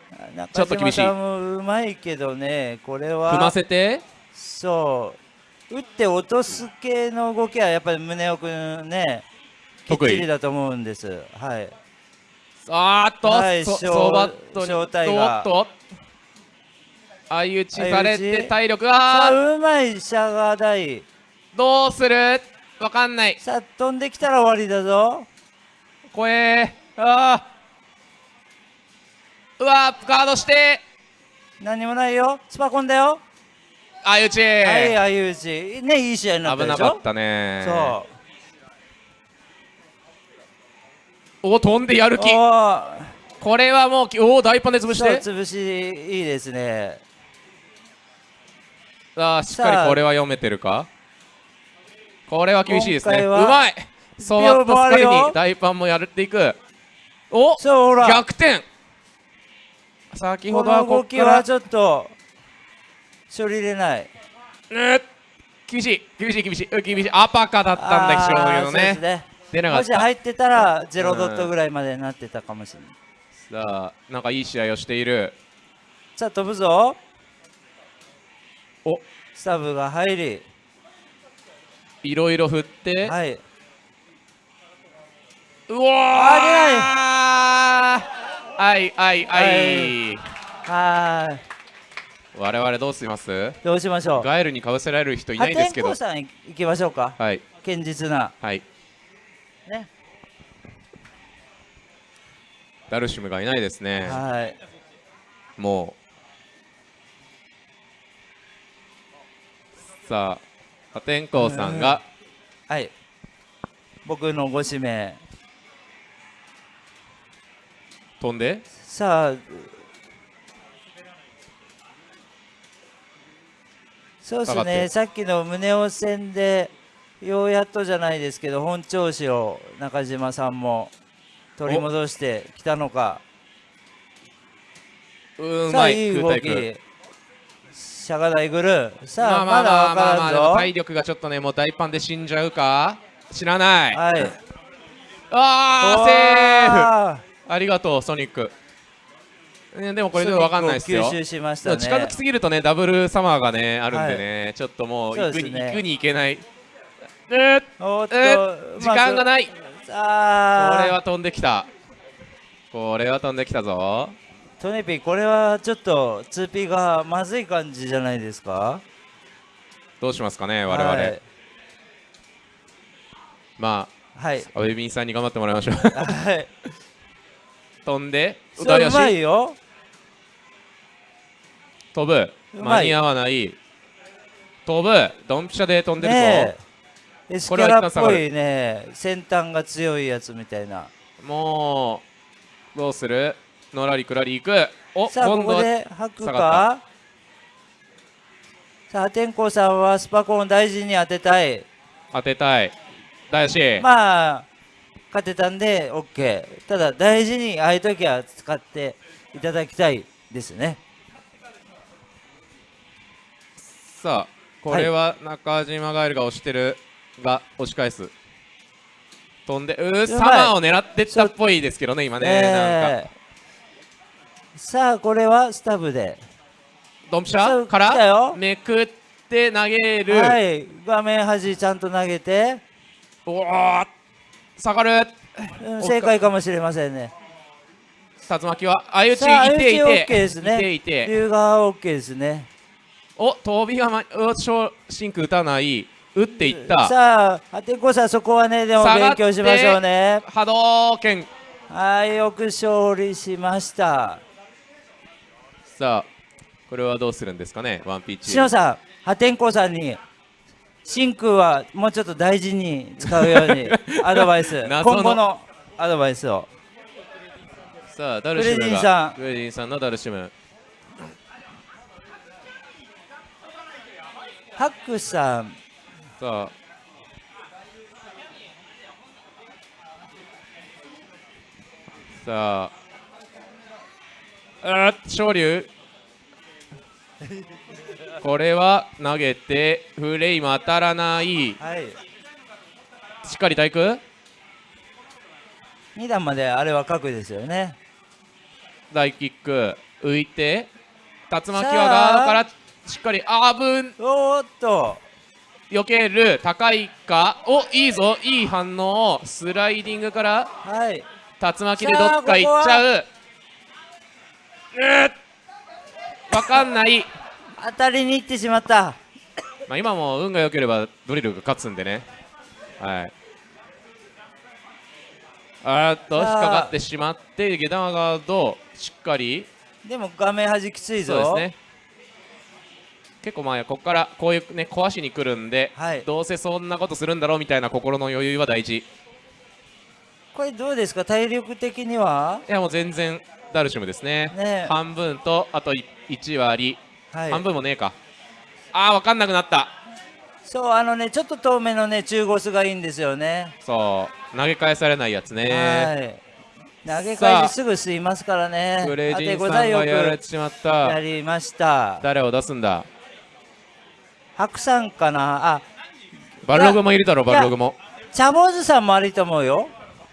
Speaker 4: ちょ
Speaker 1: 中
Speaker 4: っと厳しい
Speaker 1: もうまいけどねこれは
Speaker 4: 踏ませて。
Speaker 1: そう打って落とす系の動きはやっぱり宗男くんねきっ
Speaker 4: 得意
Speaker 1: ちりだと思うんです。はい。
Speaker 4: あーっと、そ
Speaker 1: はいショー
Speaker 4: バットに
Speaker 1: ショータイガー
Speaker 4: おっと相打ちされて体力
Speaker 1: さ
Speaker 4: あー。
Speaker 1: あうまいシャガー台
Speaker 4: どうする？わかんない。
Speaker 1: さあ飛んできたら終わりだぞ。
Speaker 4: 怖えあー。うわーガードして。
Speaker 1: 何もないよ。スパコンだよ。
Speaker 4: 相打ち、
Speaker 1: はい相打ち。ねいい試合になったでしょ？
Speaker 4: 危なかったね。
Speaker 1: そ
Speaker 4: お飛んでやる
Speaker 1: う
Speaker 4: 気これはもうおお大パンで潰して。
Speaker 1: 潰しいいですね
Speaker 4: あーしっかりこれは読めてるか？これは厳しいですね。うまい！ソワットスカリ
Speaker 1: 秒もあるよ。
Speaker 4: に大パンもやっていく。お！
Speaker 1: そうほら。
Speaker 4: 逆転！先ほ
Speaker 1: こ
Speaker 4: どはこっから。
Speaker 1: きはちょっと処理れない。
Speaker 4: うん厳しい。厳しい厳しい。うん厳しい。アパカだったんだ
Speaker 1: あー
Speaker 4: 非常に
Speaker 1: そうです
Speaker 4: ね。
Speaker 1: ね
Speaker 4: 出なかった。
Speaker 1: もし入ってたらゼロドットぐらいまでになってたかもしれない。
Speaker 4: さあなんかいい試合をしている。
Speaker 1: さあ飛ぶぞ
Speaker 4: お。
Speaker 1: スタブが入り。
Speaker 4: いろいろ振って。
Speaker 1: はい。う
Speaker 4: わー。
Speaker 1: あ
Speaker 4: はい。はいはい。
Speaker 1: はーい。
Speaker 4: 我々どうします？
Speaker 1: どうしましょう。
Speaker 4: ガエルにかぶせられる人いないですけど。
Speaker 1: 破天荒さん行きましょうか。
Speaker 4: はい。
Speaker 1: 堅実な。
Speaker 4: はい。
Speaker 1: ね。
Speaker 4: ダルシムがいないですね。
Speaker 1: はい。
Speaker 4: もうさあ破天荒さんが。
Speaker 1: はい。僕のご指名。
Speaker 4: 飛んで。
Speaker 1: さあ。そうですね。さっきの宗男戦でようやっとじゃないですけど本調子を中島さんも取り戻してきたのか。
Speaker 4: うまい。
Speaker 1: いい動き
Speaker 4: 空対空
Speaker 1: シャガダイグルさあ、
Speaker 4: まあまあ
Speaker 1: まだ
Speaker 4: まあまあ
Speaker 1: わからんぞ。
Speaker 4: 体力がちょっとねもう大パンで死んじゃうか知らない。
Speaker 1: はい。
Speaker 4: あーセーフ。
Speaker 1: あ
Speaker 4: ありがとうソニック。ねでもこれでも分かんないですよ。
Speaker 1: 吸収しましたね。
Speaker 4: 近づきすぎるとねダブルサマーがねあるんでね、ちょっともう行くに,、
Speaker 1: ね
Speaker 4: 行くに行けない。
Speaker 1: っと、
Speaker 4: 時間がない。
Speaker 1: あ。ー
Speaker 4: これは飛んできた。これは飛んできたぞ
Speaker 1: トネピこれはちょっと 2P がまずい感じじゃないですか？
Speaker 4: どうしますかね我々、
Speaker 1: はい。
Speaker 4: ま
Speaker 1: はい。
Speaker 4: あアベビンさんに頑張ってもらいましょう。
Speaker 1: はい。
Speaker 4: 飛んで
Speaker 1: それうまい
Speaker 4: 足
Speaker 1: よ。
Speaker 4: 飛ぶ。間に合わない。飛ぶ。ドンピシャで飛んでるぞ、
Speaker 1: ねえ。エスキ
Speaker 4: これは
Speaker 1: ャラっぽいね。先端が強いやつみたいな。
Speaker 4: もうどうする？のらりくらり行く。お
Speaker 1: さあここで吐くか？さあ天功さんはスパコン大事に当てたい。
Speaker 4: 当てたい。だし、
Speaker 1: まあ勝てたんで OK ただ大事にああいう時は使っていただきたいですね。
Speaker 4: さあこれは中島ガエルが押してるが押し返す。飛んでうーサマーを狙ってったっぽいですけどね今ね、なんか。
Speaker 1: えーさあこれはスタブで。
Speaker 4: ドンピシャからめくって投げる、
Speaker 1: はい画面端ちゃんと投げて、
Speaker 4: おー下がる
Speaker 1: うん正解かもしれませんね
Speaker 4: 竜巻は相打ちいてい
Speaker 1: 相打ち OK
Speaker 4: て
Speaker 1: ですね
Speaker 4: いていて
Speaker 1: 龍が OK ですね
Speaker 4: お飛びがまシンク打たない打っていった
Speaker 1: さあ破天荒さんそこはねでも勉強しましょうね.
Speaker 4: 波動拳
Speaker 1: はいよく勝利しました
Speaker 4: さあこれはどうするんですかね？ワンピーチ
Speaker 1: しのさん破天荒さんに真空はもうちょっと大事に使うように アドバイス今後のアドバイスを。
Speaker 4: さあダルシムが
Speaker 1: さん。
Speaker 4: クレジンさんのダルシム。
Speaker 1: ハックさん。
Speaker 4: さあ。さああー昇竜これは投げてフレイム当たらない。
Speaker 1: はい。
Speaker 4: しっかり対空
Speaker 1: 2段まであれは角ですよね。
Speaker 4: 大キック。浮いて竜巻はガードからしっかりあーぶん。
Speaker 1: おーっと。
Speaker 4: 避ける。高いか？おいいぞ。いい反応。スライディングから
Speaker 1: はい。
Speaker 4: 竜巻でどっか行っちゃうわかんない、
Speaker 1: 当たりに行ってしまった。
Speaker 4: まあ、今も運が良ければドリルが勝つんでね。はい。あーっと引っかかってしまって下段ガードしっかり。
Speaker 1: でも画面端きついぞ。
Speaker 4: そうですね。結構まあここからこういうね壊しに来るんで、
Speaker 1: はい。
Speaker 4: どうせそんなことするんだろうみたいな心の余裕は大事。い
Speaker 1: これどうですか？体力的には？
Speaker 4: やもう全然ダルシムですね。
Speaker 1: ね。
Speaker 4: 半分とあと1割、
Speaker 1: はい。
Speaker 4: 半分もねえか。あー分かんなくなった。
Speaker 1: そうあのねちょっと遠めのね中ゴスがいいんですよね。
Speaker 4: そう。投げ返されないやつね。
Speaker 1: はい。投げ返しすぐ吸いますからね。
Speaker 4: クレジンさんがやられ
Speaker 1: く
Speaker 4: てしまっ
Speaker 1: や
Speaker 4: た
Speaker 1: りました。
Speaker 4: 誰を出すんだ？
Speaker 1: 白さんかな？あ。
Speaker 4: バルログもいるだろバルログも。
Speaker 1: チャボーズさんもあると思うよ。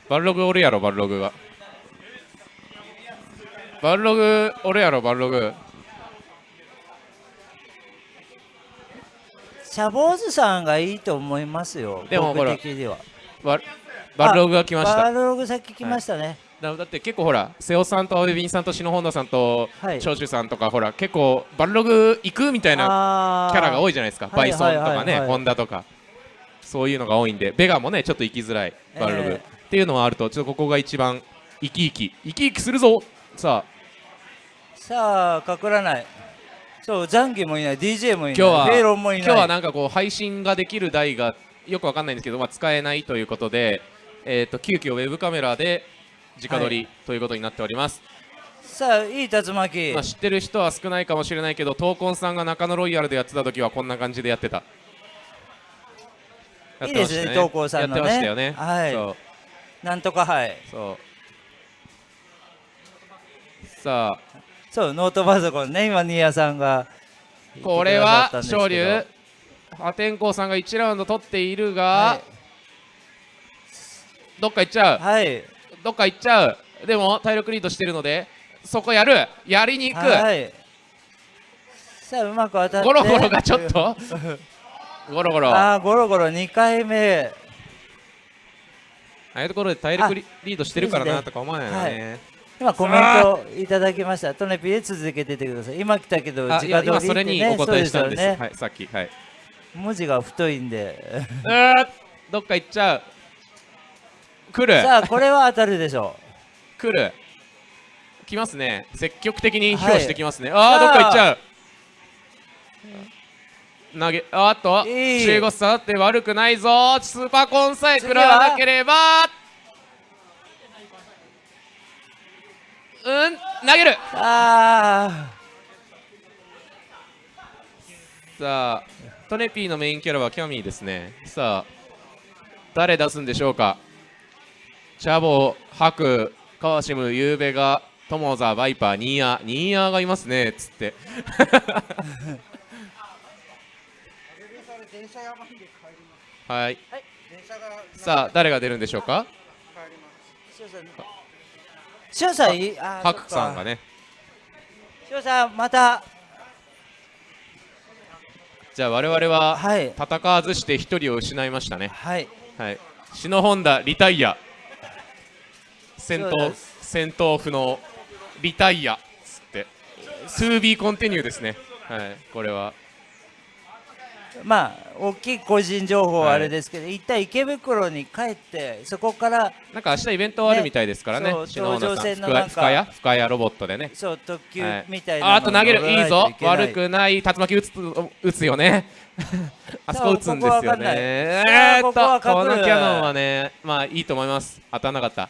Speaker 4: バルログおるやろバルログがバルログおるやろバルログ。
Speaker 1: チャボーズさんがいいと思いますよ僕
Speaker 4: でもほら
Speaker 1: 的には。
Speaker 4: バルログが来ました。
Speaker 1: バルログ先来ましたね、
Speaker 4: だだって結構ほら瀬尾さんとアベビンさんと篠本さんと
Speaker 1: はい。
Speaker 4: 長州さんとかほら結構バルログ行くみたいな
Speaker 1: あ
Speaker 4: キャラが多
Speaker 1: い
Speaker 4: いじゃないですか。
Speaker 1: はい
Speaker 4: バイソンとかね
Speaker 1: はいはいはい
Speaker 4: ホンダとか。そういうのが多いんで。ベガもねちょっと行きづらいバルログ、
Speaker 1: ええ
Speaker 4: っていうのはあるとちょっとここが一番生き生き。生き生きするぞ。さあ
Speaker 1: さあかくらない。そうザンギもいない。DJ もいない。
Speaker 4: 今日は
Speaker 1: フェイロンもいない。
Speaker 4: 今日はなんかこう配信ができる台がよくわかんないんですけど、まあ、使えないということで、えー、と急遽ウェブカメラで直撮りということになっております、
Speaker 1: さあいい竜巻、
Speaker 4: まあ、知ってる人は少ないかもしれないけど闘魂さんが中野ロイヤルでやってた時はこんな感じでやってた。や
Speaker 1: いいですね闘魂さんのね。
Speaker 4: やってましたよね。
Speaker 1: はい。
Speaker 4: そう。
Speaker 1: なんとかはい。
Speaker 4: そう。さあ
Speaker 1: そうノートパソコンね今新谷さんが。
Speaker 4: これは昇龍。破天荒さんが1ラウンド取っているが、はい、どっか行っちゃう、
Speaker 1: はい、
Speaker 4: どっか行っちゃう。でも体力リードしてるのでそこやる。やりに行く、はい、
Speaker 1: さあうまく当たって。
Speaker 4: ゴロゴロがちょっと。ゴロゴロ。
Speaker 1: あゴロゴロ2回目。
Speaker 4: ああいうところで体力リードしてるからなとか思わないよね、
Speaker 1: 今コメントいただきました。トネピで続けててください。今来たけど
Speaker 4: 時間通り、ね、今それにお答えしたんです。ね、はい、さっき。はい。
Speaker 1: 文字が太いんで。
Speaker 4: どっか行っちゃう。来る。
Speaker 1: さあこれは当たるでしょ
Speaker 4: う。来る。来ますね。積極的に披露してきますね、はい、ああ。どっか行っちゃう。投げあっと中国さって悪くないぞ。スーパーコンさえ食らわなければうん投げる。
Speaker 1: あ
Speaker 4: さあトネピーのメインキャラはキャミーですね。さあ誰出すんでしょうか？チャボハクカワシムユーベガトモザバイパーニーヤニーヤがいますねっつって。はい、さあ誰が出るんでしょうか？
Speaker 1: しゅんさん
Speaker 4: ハクさんがね。
Speaker 1: しゅんさんまた。
Speaker 4: じゃあ我々は戦わずして1人を失いましたね。
Speaker 1: はい、
Speaker 4: はい、篠本田リタイア。戦闘戦闘不能リタイアつって。2B コンティニューですね。はい。これは
Speaker 1: まあ大きい個人情報はあれですけど、はい、一旦池袋に帰ってそこから
Speaker 4: なんか明日イベントあるみたいですからね
Speaker 1: 頂上線のなんか
Speaker 4: 深谷深谷ロボットでね。
Speaker 1: そう特急みたいな、はい、
Speaker 4: あと投げる。いいぞ。悪くない。竜巻打つ打つよね。あそこ打つんですよね。えー、っとこのキャノンはねまあいいと思います。当たらなかった。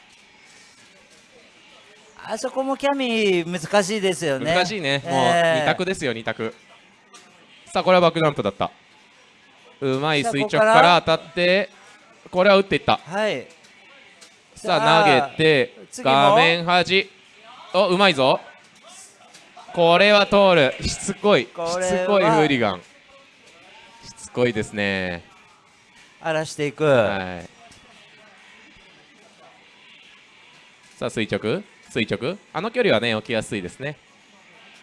Speaker 1: あそこもキャミ難しいですよね。
Speaker 4: 難しいね、もう2択ですよ2択。さあこれはバックダンプだったうまい垂直から当たってこれは打っていった。
Speaker 1: はい。
Speaker 4: さあ投げて画面端。おうまいぞ。これは通る。しつこい。しつこいフーリガン。しつこいですね。
Speaker 1: 荒らしていく、
Speaker 4: はい、さあ垂直？垂直？あの距離はね置きやすいですね。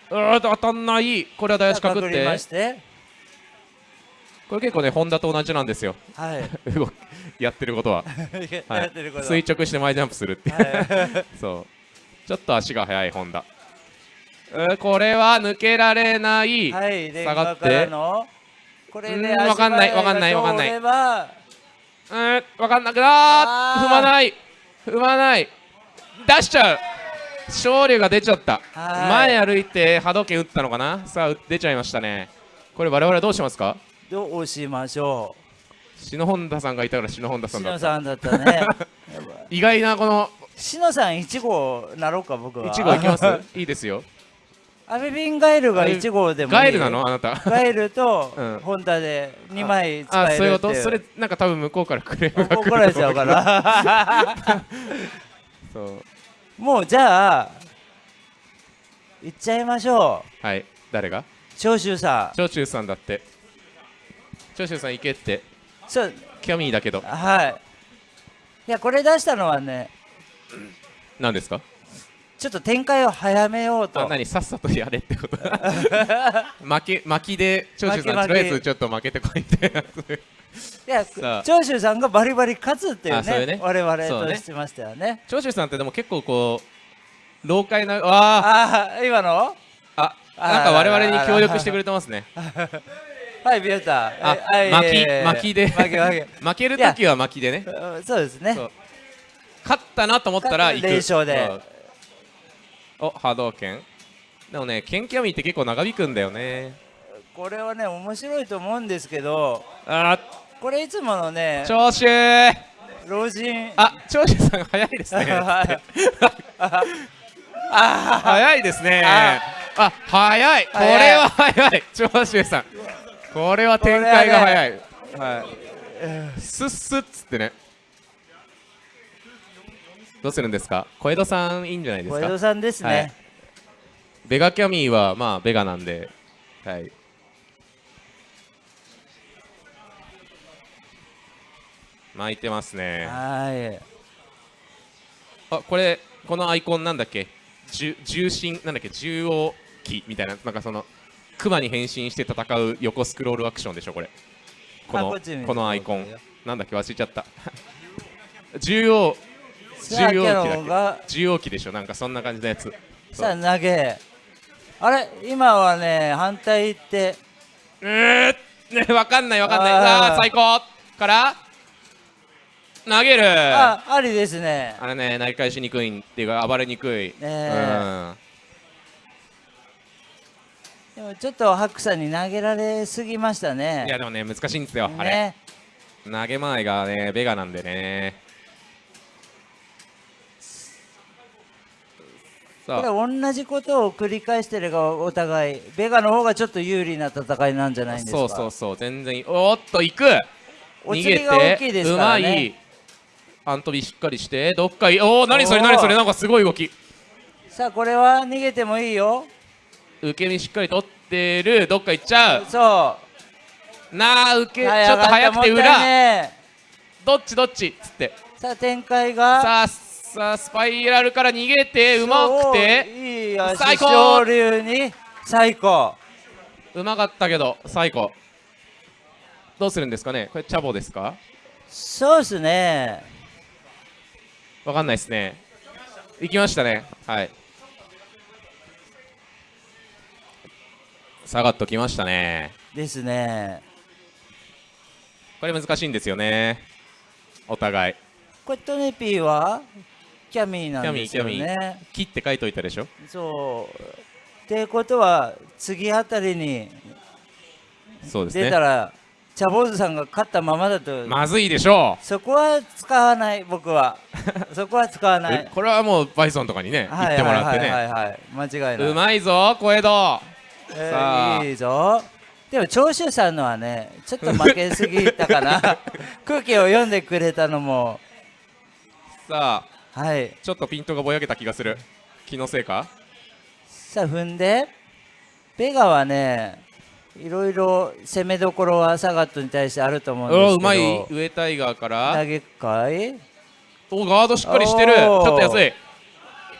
Speaker 4: うー当たんない。これは大足かくってこれ結構ねホンダと同じなんですよ、
Speaker 1: はい、
Speaker 4: やってることは、は。い、垂直して前ジャンプするって、はい、そう。ちょっと足が速いホンダ。これは抜けられない、
Speaker 1: はい、
Speaker 4: 下がって。
Speaker 1: こ
Speaker 4: れね分かんない分かんない分かんない。うん分かんなくな踏まない。踏まない。出しちゃう。勝利が出ちゃった。前歩いて波動拳打ったのかな？さあ出ちゃいましたね。これ我々どうしますか？
Speaker 1: どうしましょ
Speaker 4: う篠本田さんがいたから篠本田さんだ
Speaker 1: った篠さんだったね
Speaker 4: 意外なこの
Speaker 1: 篠さん1号なろうか僕は
Speaker 4: 1号いきますいいですよ
Speaker 1: アベビンガエルが1号でも
Speaker 4: ガエルなのあなた
Speaker 1: ガエルとホンダで2枚使える
Speaker 4: あそういうことそれなんか多分向こうからクレームが
Speaker 1: 怒られちゃうから
Speaker 4: そう
Speaker 1: もうじゃあ行っちゃいましょ
Speaker 4: うはい誰が
Speaker 1: 長州さ
Speaker 4: ん長州さんだって長州さん行けって。
Speaker 1: そう。
Speaker 4: キャミーだけど。
Speaker 1: はい。いやこれ出したのはね
Speaker 4: 何ですか？
Speaker 1: ちょっと展開を早めようと。
Speaker 4: 何？さっさとやれってこと？負け負きで長州さんとりあえずちょっと負けてこいって
Speaker 1: いや長州さんがバリバリ勝つっていうねね。我々としてましたよね。
Speaker 4: 長州さんってでも結構こう老快なあ
Speaker 1: あ今の？
Speaker 4: あなんか我々に協力してくれてますね
Speaker 1: はいビエタ
Speaker 4: あ巻き巻きで。負ける時は巻きでね。
Speaker 1: そうですね。
Speaker 4: 勝ったなと思ったら
Speaker 1: 行く。連勝で。
Speaker 4: お波動拳。でもね剣キャミって結構長引くんだよね。
Speaker 1: これはね面白いと思うんですけど
Speaker 4: あ
Speaker 1: これいつものね
Speaker 4: 長州
Speaker 1: 老人。
Speaker 4: あ長州さん早いですね。あ 早いですね。あ。早い。これは早い。長州さんこれは展開が早い、ね、はい。すっすっつってね。どうするんですか？小江戸さんいいんじゃないですか？
Speaker 1: 小江戸さんですね、はい、
Speaker 4: ベガキャミーはまあベガなんで。はい。巻いてますね。
Speaker 1: はい。
Speaker 4: あこれこのアイコンなんだっけ？重心なんだっけ？重央機みたいななんかそのクマに変身して戦う横スクロールアクションでしょこれ。この
Speaker 1: あこ
Speaker 4: のアイコン。なんだっけ忘れちゃった。重要重要機だっけ？重要機でしょ？なんかそんな感じのやつ。
Speaker 1: さあ投げ。あれ？今はね反対行って。
Speaker 4: うーね わかんないわかんない。
Speaker 1: あー。
Speaker 4: あ最高から。投げる。あ
Speaker 1: あありですね。
Speaker 4: れね投げ返しにくいっていうか暴れにくい、
Speaker 1: ねえでもちょっと白さんに投げられすぎました
Speaker 4: うん
Speaker 1: ね。
Speaker 4: いやでもね難しいんですよ、あれ。
Speaker 1: ね
Speaker 4: 投げ前がねベガなんでね。さ
Speaker 1: これ
Speaker 4: あ
Speaker 1: 同じことを繰り返してるがお互い。ベガの方がちょっと有利な戦いなんじゃないんですか？
Speaker 4: そうそうそう全然いい。おーっと行く。
Speaker 1: お
Speaker 4: 逃げ
Speaker 1: 釣りが大きいです
Speaker 4: てうま
Speaker 1: からね。
Speaker 4: い。アントビしっかりしてどっかいおお何それ何それ。なんかすごい動き。
Speaker 1: さあこれは逃げてもいいよ
Speaker 4: 受け身しっかり取ってる。どっか行っちゃう。
Speaker 1: そう。
Speaker 4: なあ受けち
Speaker 1: はい
Speaker 4: ょっと早くて裏。
Speaker 1: ね
Speaker 4: どっちどっち？っつって。
Speaker 1: さあ展開が。
Speaker 4: さあさあスパイラルから逃げてうまくて。
Speaker 1: いい足
Speaker 4: 最高。
Speaker 1: 昇竜に。最高。
Speaker 4: うまかったけど最後どうするんですかね？これチャボですか？
Speaker 1: そうですね。
Speaker 4: わかんないですね。行きましたね。はい下がっときましたね。
Speaker 1: ですね。
Speaker 4: これ難しいんですよね。お互い。
Speaker 1: これトネピーはキャミーなんですよ
Speaker 4: キャミーキ
Speaker 1: ね
Speaker 4: 切って書いといたでしょ。
Speaker 1: そう。ってことは次あたりに
Speaker 4: そうですね。
Speaker 1: 出たら茶坊主さんが勝ったままだと、
Speaker 4: まずいでしょ
Speaker 1: そこは使わない僕は。そこは使わ
Speaker 4: う、
Speaker 1: ない。
Speaker 4: えこれはもうバイソンとかにね、言ってもらってね、
Speaker 1: はいはいはいはい。間違いない。う
Speaker 4: まいぞ小江戸
Speaker 1: えーいいぞ。でも長州さんのはねちょっと負けすぎたかな。空気を読んでくれたのも。
Speaker 4: さあ。
Speaker 1: はい。
Speaker 4: ちょっとピントがぼやけた気がする。気のせいか？
Speaker 1: さあ踏んで。ベガはねいろいろ攻めどころはサガットに対してあると思うんですけど。
Speaker 4: おうまい。上タイガーから。
Speaker 1: 投げかい？
Speaker 4: おガードしっかりしてる。ちょっと安い。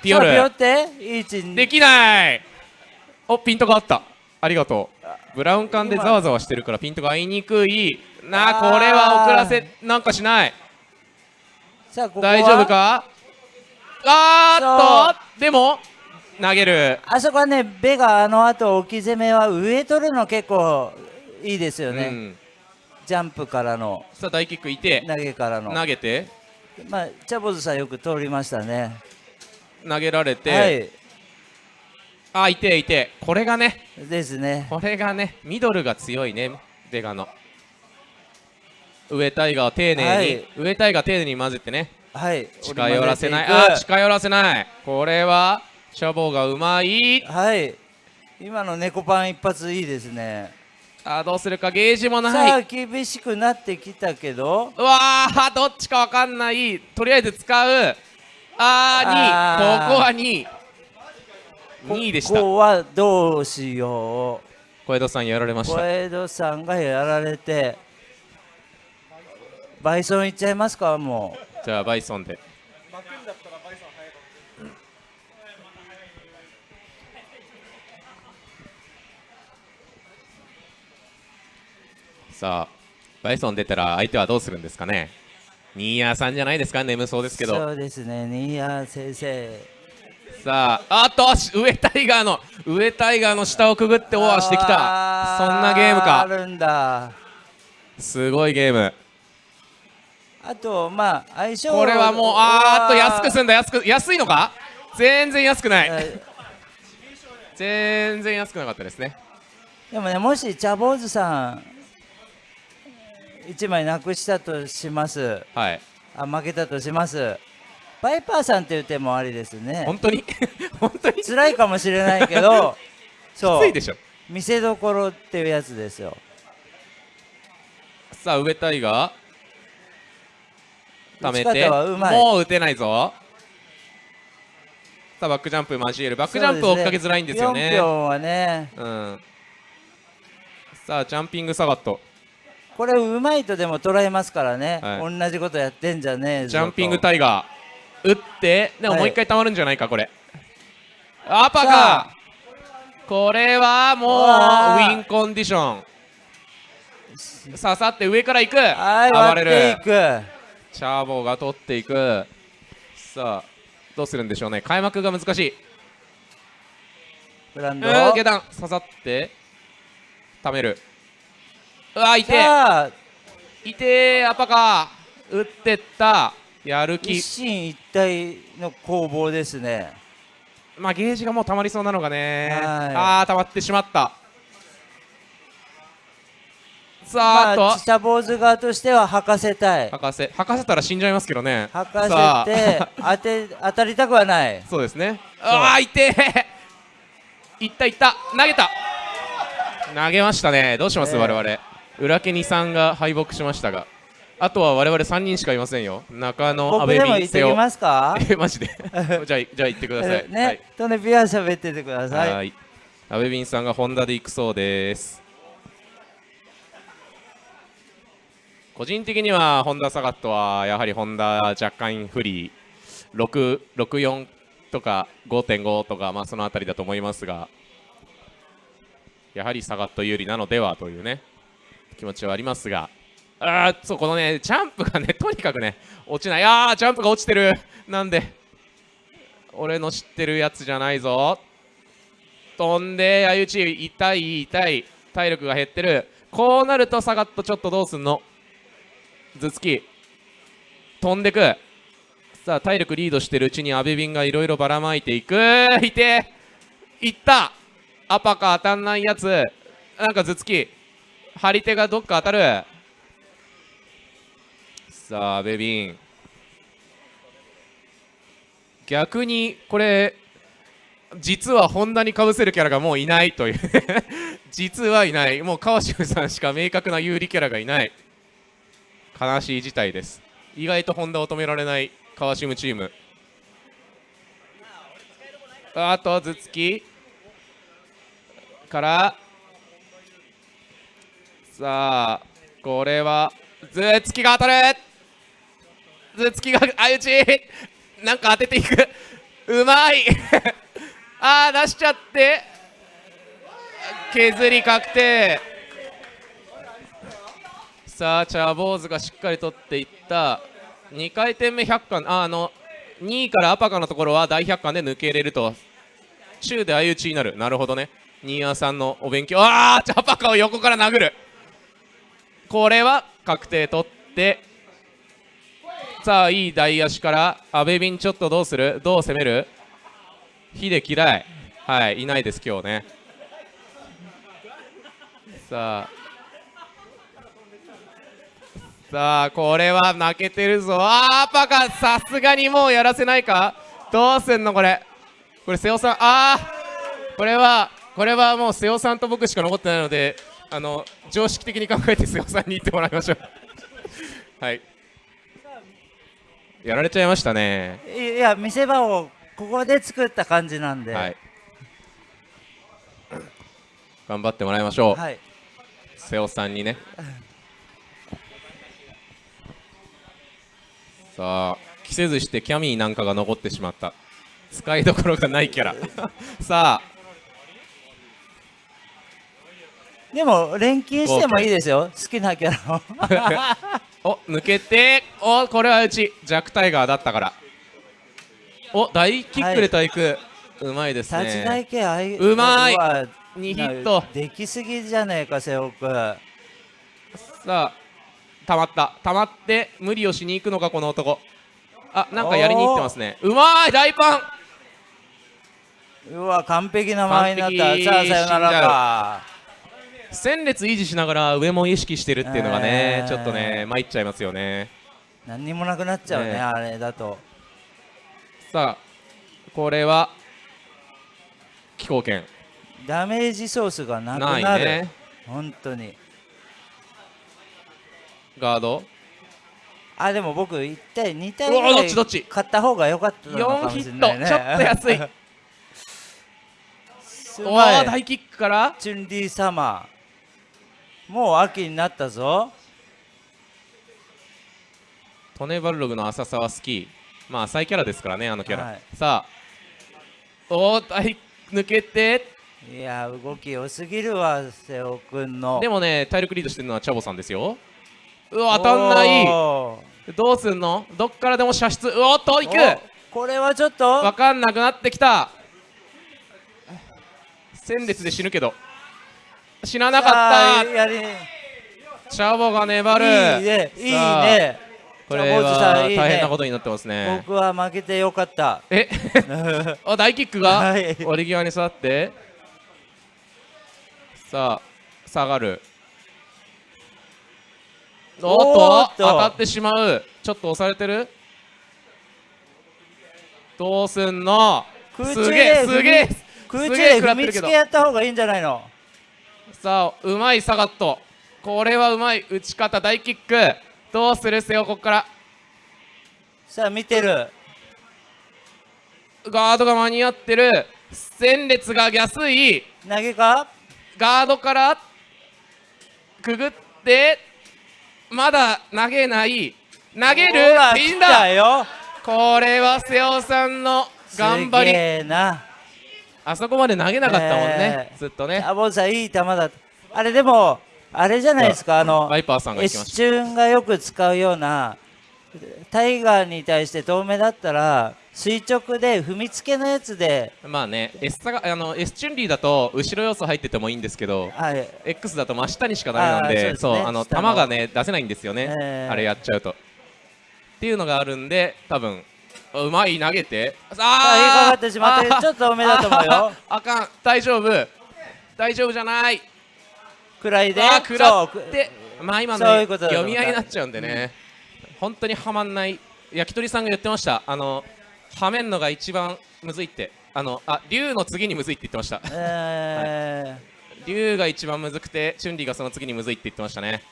Speaker 4: ピヨ
Speaker 1: さあピヨっ
Speaker 4: ル
Speaker 1: て？いい位置に。
Speaker 4: できないおピントがあった。ありがとう。ブラウン管でざわざわしてるからピントが合いにくい。なあこれは遅らせなんかしない。
Speaker 1: さあここは？
Speaker 4: 大丈夫か？あーっとでも投げる。
Speaker 1: あそこはねベガあの後置き攻めは上取るの結構いいですよね、
Speaker 4: うん。
Speaker 1: ジャンプからの。
Speaker 4: さあ大キックいて
Speaker 1: 投げからの。
Speaker 4: 投げて。
Speaker 1: まあチャボズさんよく通りましたね。
Speaker 4: 投げられて、
Speaker 1: はい
Speaker 4: あいていて。これがね
Speaker 1: ですね。
Speaker 4: これがねミドルが強いねベガの。上タイガーを丁寧に、
Speaker 1: はい。
Speaker 4: 上タイガー丁寧に混ぜてね。
Speaker 1: はい。
Speaker 4: 近寄らせない。あ近寄らせない。これはシャボーがうまい。
Speaker 1: はい。今の猫パン一発いいですね。
Speaker 4: あどうするかゲージも
Speaker 1: さ
Speaker 4: ない。
Speaker 1: あ厳しくなってきたけど。
Speaker 4: うわーどっちかわかんない。とりあえず使う。あー
Speaker 1: あー。
Speaker 4: 2ここは2 2位でした。
Speaker 1: ここはどうしよ
Speaker 4: 小江戸さんやられま
Speaker 1: う小
Speaker 4: した。
Speaker 1: 江戸さんがやられてバイソンいっちゃいますかも
Speaker 4: じゃあバイソンで。
Speaker 3: 巻くんだったらバイソン早いかも
Speaker 4: さあバイソン出たら相手はどうするんですかね。ニーヤーさんじゃないですか眠そうですけど。
Speaker 1: そうですねニーヤ先生
Speaker 4: さああっとし上タイガーの上タイガーの下をくぐってオアしてきた。
Speaker 1: あ
Speaker 4: そんなゲームか。
Speaker 1: あるんだ。
Speaker 4: すごいゲーム。
Speaker 1: あとまあ相性
Speaker 4: これはもうあーっと安く
Speaker 1: す
Speaker 4: すんだ。安く安いのか？全然安くない。
Speaker 1: え
Speaker 4: 全然安くなかったですね。
Speaker 1: でもねもし茶坊主さん1枚なくしたとします。
Speaker 4: はい。
Speaker 1: あ負けたとしますバイパーさんっていう手もありですね。
Speaker 4: 本当に？本当に？き
Speaker 1: 辛いかもしれないけど そう。
Speaker 4: ついでしょ。
Speaker 1: 見せどころっていうやつですよ。
Speaker 4: さあ上タイガー貯めて。もう打てないぞ。さあバックジャンプ交える。バックジャンプ追っかけづらいんですよね。
Speaker 1: 4票はね。
Speaker 4: うん。さあジャンピングサガット。
Speaker 1: これうまいとでも捉えますからね、はい、同じことやってんじゃねえ
Speaker 4: ジャンピングタイガー打ってでももう一回たまるんじゃないかこれ、はい、アパかこれはもうウィンコンディション。刺さって上から行く。
Speaker 1: 暴れる。
Speaker 4: チャーボーが取っていく。さあどうするんでしょうね。開幕が難しい。
Speaker 1: ブランド。
Speaker 4: 下段。刺さってためる。うわいていてアパか打ってったやる気。
Speaker 1: 一進一退の攻防ですね。
Speaker 4: まあゲージがもうたまりそうなのがね。ああたまってしまった。さあ、まあ、
Speaker 1: 下坊主側としては吐かせたい。
Speaker 4: 吐かせ。吐かせたら死んじゃいますけどね。
Speaker 1: 吐かせて当て当たりたくはない。
Speaker 4: そうですね。ああいてい。ったいった。投げた。投げましたね。どうします、え。ー、我々。裏家にさんが敗北しましたがあとは我々3人しかいませんよ。中野阿部
Speaker 1: 便瀬尾ますか？
Speaker 4: え マジで。じゃあじゃあ行ってください。
Speaker 1: ね、はい、とねビア喋っててください。はい。
Speaker 4: 阿部便さんがホンダで行くそうです。個人的にはホンダサガットはやはりホンダ若干不利。664とか5.5とか、まあ、その辺りだと思いますが。やはりサガット有利なのではというね気持ちはありますがあそうこのねジャンプがね とにかくね落ちない。あージャンプが落ちてる。なんで俺の知ってるやつじゃないぞ。飛んで相打ち痛い痛い。体力が減ってる。こうなるとサガットちょっとどうすんの？頭突き飛んでく。さあ体力リードしてるうちに阿部ンがいろいろばらまいていく。いていった。アパか当たんないやつ。なんか頭突き張り手がどっか当たる。さあ阿部ン。逆にこれ実はホンダにかぶせるキャラがもういないという。実はいない。もう川島さんしか明確な有利キャラがいない。悲しい事態です。意外とホンダを止められない川島チーム。あと頭突き。から。さあこれは頭突きが当たる。頭突きが相打ちなんか当てていく。うまい。ああ出しちゃって。削り確定。さあチャーボーズがしっかり取っていった。2回転目100巻ああの2位からアパカのところは大百巻で抜けれると。中で相打ちになる。なるほどね。新谷さんのお勉強。ああアパカを横から殴る。これは確定取って。さあいい大足から阿部ンちょっとどうする？どう攻める？火で嫌い。はいいないです今日ね。さあ。さあこれは負けてるぞ。あーパカ。さすがにもうやらせないか？どうすんのこれ？これ瀬尾さん。ああこれはこれはもう瀬尾さんと僕しか残ってないのであの常識的に考えて瀬尾さんに言ってもらいましょう。はい。やられちゃいましたね。
Speaker 1: いや見せ場をここで作った感じなんで、はい、
Speaker 4: 頑張ってもらいましょう、はい、瀬尾さんにね。さあ着せずしてキャミーなんかが残ってしまった。使いどころがないキャラ。さあ。
Speaker 1: でも錬金してもいいですよ。好きなキャラ
Speaker 4: を お抜けておこれはうち。弱タイガーだったから。お大キックで対空、はい、うまいですね。立ち台系あいうまい。2ヒット。
Speaker 1: できすぎじゃねえか瀬尾君
Speaker 4: さあたまった。たまって無理をしに行くのかこの男。あなんかやりに行ってますね。うまい大パ
Speaker 1: ン。うわ完璧な間合いになった。さあさよならか
Speaker 4: 戦列維持しながら上も意識してるっていうのがね、えー、ちょっとね参っちゃいますよね。
Speaker 1: 何にもなくなっちゃうね、ね、あれだと。
Speaker 4: さあこれは気候圏。
Speaker 1: ダメージソースがなくなる。ね。本当に。
Speaker 4: ガード。
Speaker 1: あでも僕1対2対ぐらい買った方が良かったのかもしれない、ね、
Speaker 4: ちょっと安い。おお大キックから？
Speaker 1: チュンリーサマーもう秋になったぞ。
Speaker 4: トネバルログの浅さは好きまあ浅いキャラですからねあのキャラ、はい、さあおお抜けて。
Speaker 1: いや動き良すぎるわ瀬尾君の。
Speaker 4: でもね体力リードしてるのはチャボさんですよ。うわ当たんない。どうすんの？どっからでも射出。うおっといく。
Speaker 1: これはちょっと。
Speaker 4: 分かんなくなってきた。戦列で死ぬけど死ななかった。チャボが粘る。い
Speaker 1: いねいいね。
Speaker 4: これは大変なことになってますね。
Speaker 1: 僕は負けてよかった。
Speaker 4: え？あ大キックが？折り際に座って。さあ下がる。おっと当たってしまう。ちょっと押されてる？どうすんの？すげえすげえ
Speaker 1: 空中で踏みつけやった方がいいんじゃないの？
Speaker 4: さあうまいサガット。これはうまい打ち方大キック。どうするせよここから。
Speaker 1: さあ見てる。
Speaker 4: ガードが間に合ってる。戦列が安い。
Speaker 1: 投げか？
Speaker 4: ガードからくぐってまだ投げない。投げる？いいんだこれは瀬尾さんの頑張りあそこまで投げなかったもんね、え。ー、ずっとね。
Speaker 1: あボンさんいい球だあれでもあれじゃないですか。あの
Speaker 4: ワイパーさんが
Speaker 1: 一瞬がよく使うようなタイガーに対して遠目だったら垂直で踏みつけのやつで。
Speaker 4: まあね S, があの S チュンリーだと後ろ要素入っててもいいんですけど、はい、X だと真下にしかダメなんでそう、ね、あの。球がね出せないんですよね、えー、あれやっちゃうと。っていうのがあるんで多分うまい？投げて。
Speaker 1: ああかかってしまってちょっと多めだと思うよ。
Speaker 4: あかん。大丈夫。大丈夫じゃない。
Speaker 1: くらいで。
Speaker 4: あくらっ。てまあ今の、ね、読み合いになっちゃうんでね、うん、本当にはまんない。焼き鳥さんが言ってました。あのはめんのが一番むずいって。あのあ竜の次にむずいって言ってました、えー。はい、竜が一番むずくてチュンリーがその次にむずいって言ってましたね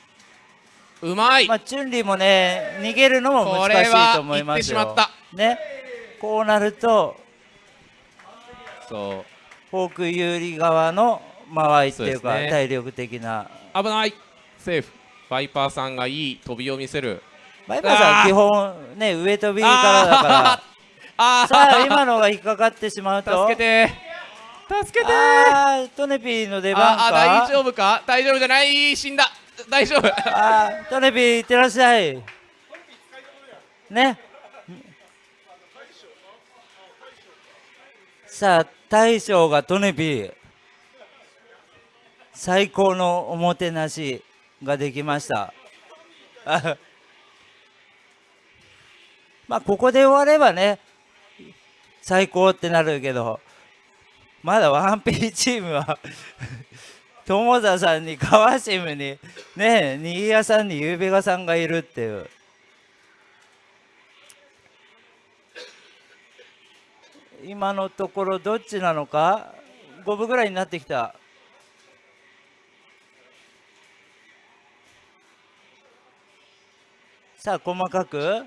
Speaker 4: うまい、
Speaker 1: まあ、チュンリーもね逃げるのも難しいと思いますよ。ね。こうなると
Speaker 4: そう。
Speaker 1: フォーク有利側の間合いっていうか、ね、体力的な。
Speaker 4: 危ない。セーフ。バイパーさんがいい飛びを見せる。
Speaker 1: バイパーさん基本ね上飛びからだから。あさあ今のが引っかかってしまうと。
Speaker 4: 助けて。助けて。
Speaker 1: トネピーの出番か？
Speaker 4: 大丈夫か？大丈夫じゃない。死んだ大丈夫。
Speaker 1: あトネピーいってらっしゃい。ね。さあ大将がトネピー最高のおもてなしができました。まあここで終わればね最高ってなるけどまだワンピーチームは友田さんに川島にねえ新谷さんにゆうべがさんがいるっていう。今のところどっちなのか？五分ぐらいになってきた。さあ細かく。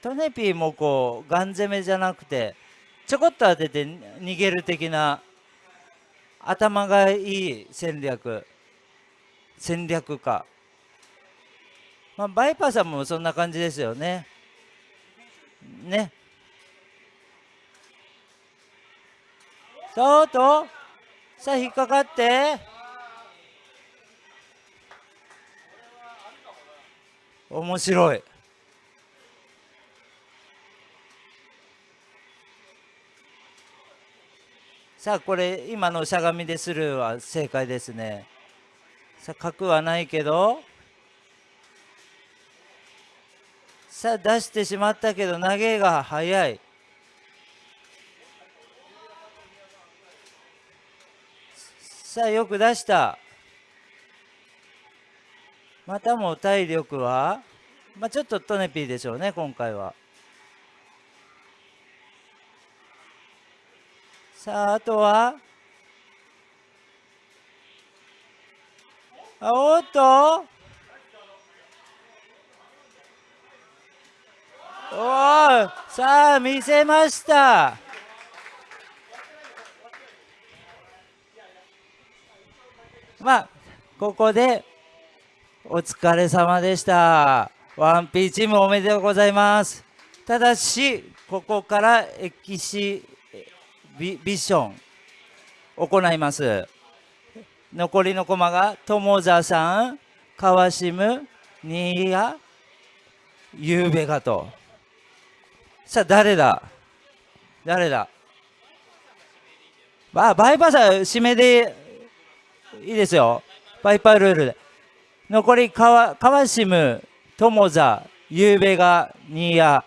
Speaker 1: トネピーもこうガン攻めじゃなくてちょこっと当てて逃げる的な。頭がいい戦略。戦略か、まあ、バイパーさんもそんな感じですよね。ね。そうと。うさあ引っかかって。面白い。さあこれ今のしゃがみでスルーは正解ですね。さあ角はないけど。さあ出してしまったけど投げが早い。さあよく出した。またも体力は？まあちょっとトネピーでしょうね今回は。さああとは？あおっと？おおさあ見せました。まあここでお疲れ様でした。ワンピーチームおめでとうございます。ただしここからエキシビビション行います。残りの駒が友座さん川島新谷ゆうべがとさあ誰だ？誰だ？あバイパスは締めでいいですよ。バイパールールで。残り川川島友座ゆうべが新谷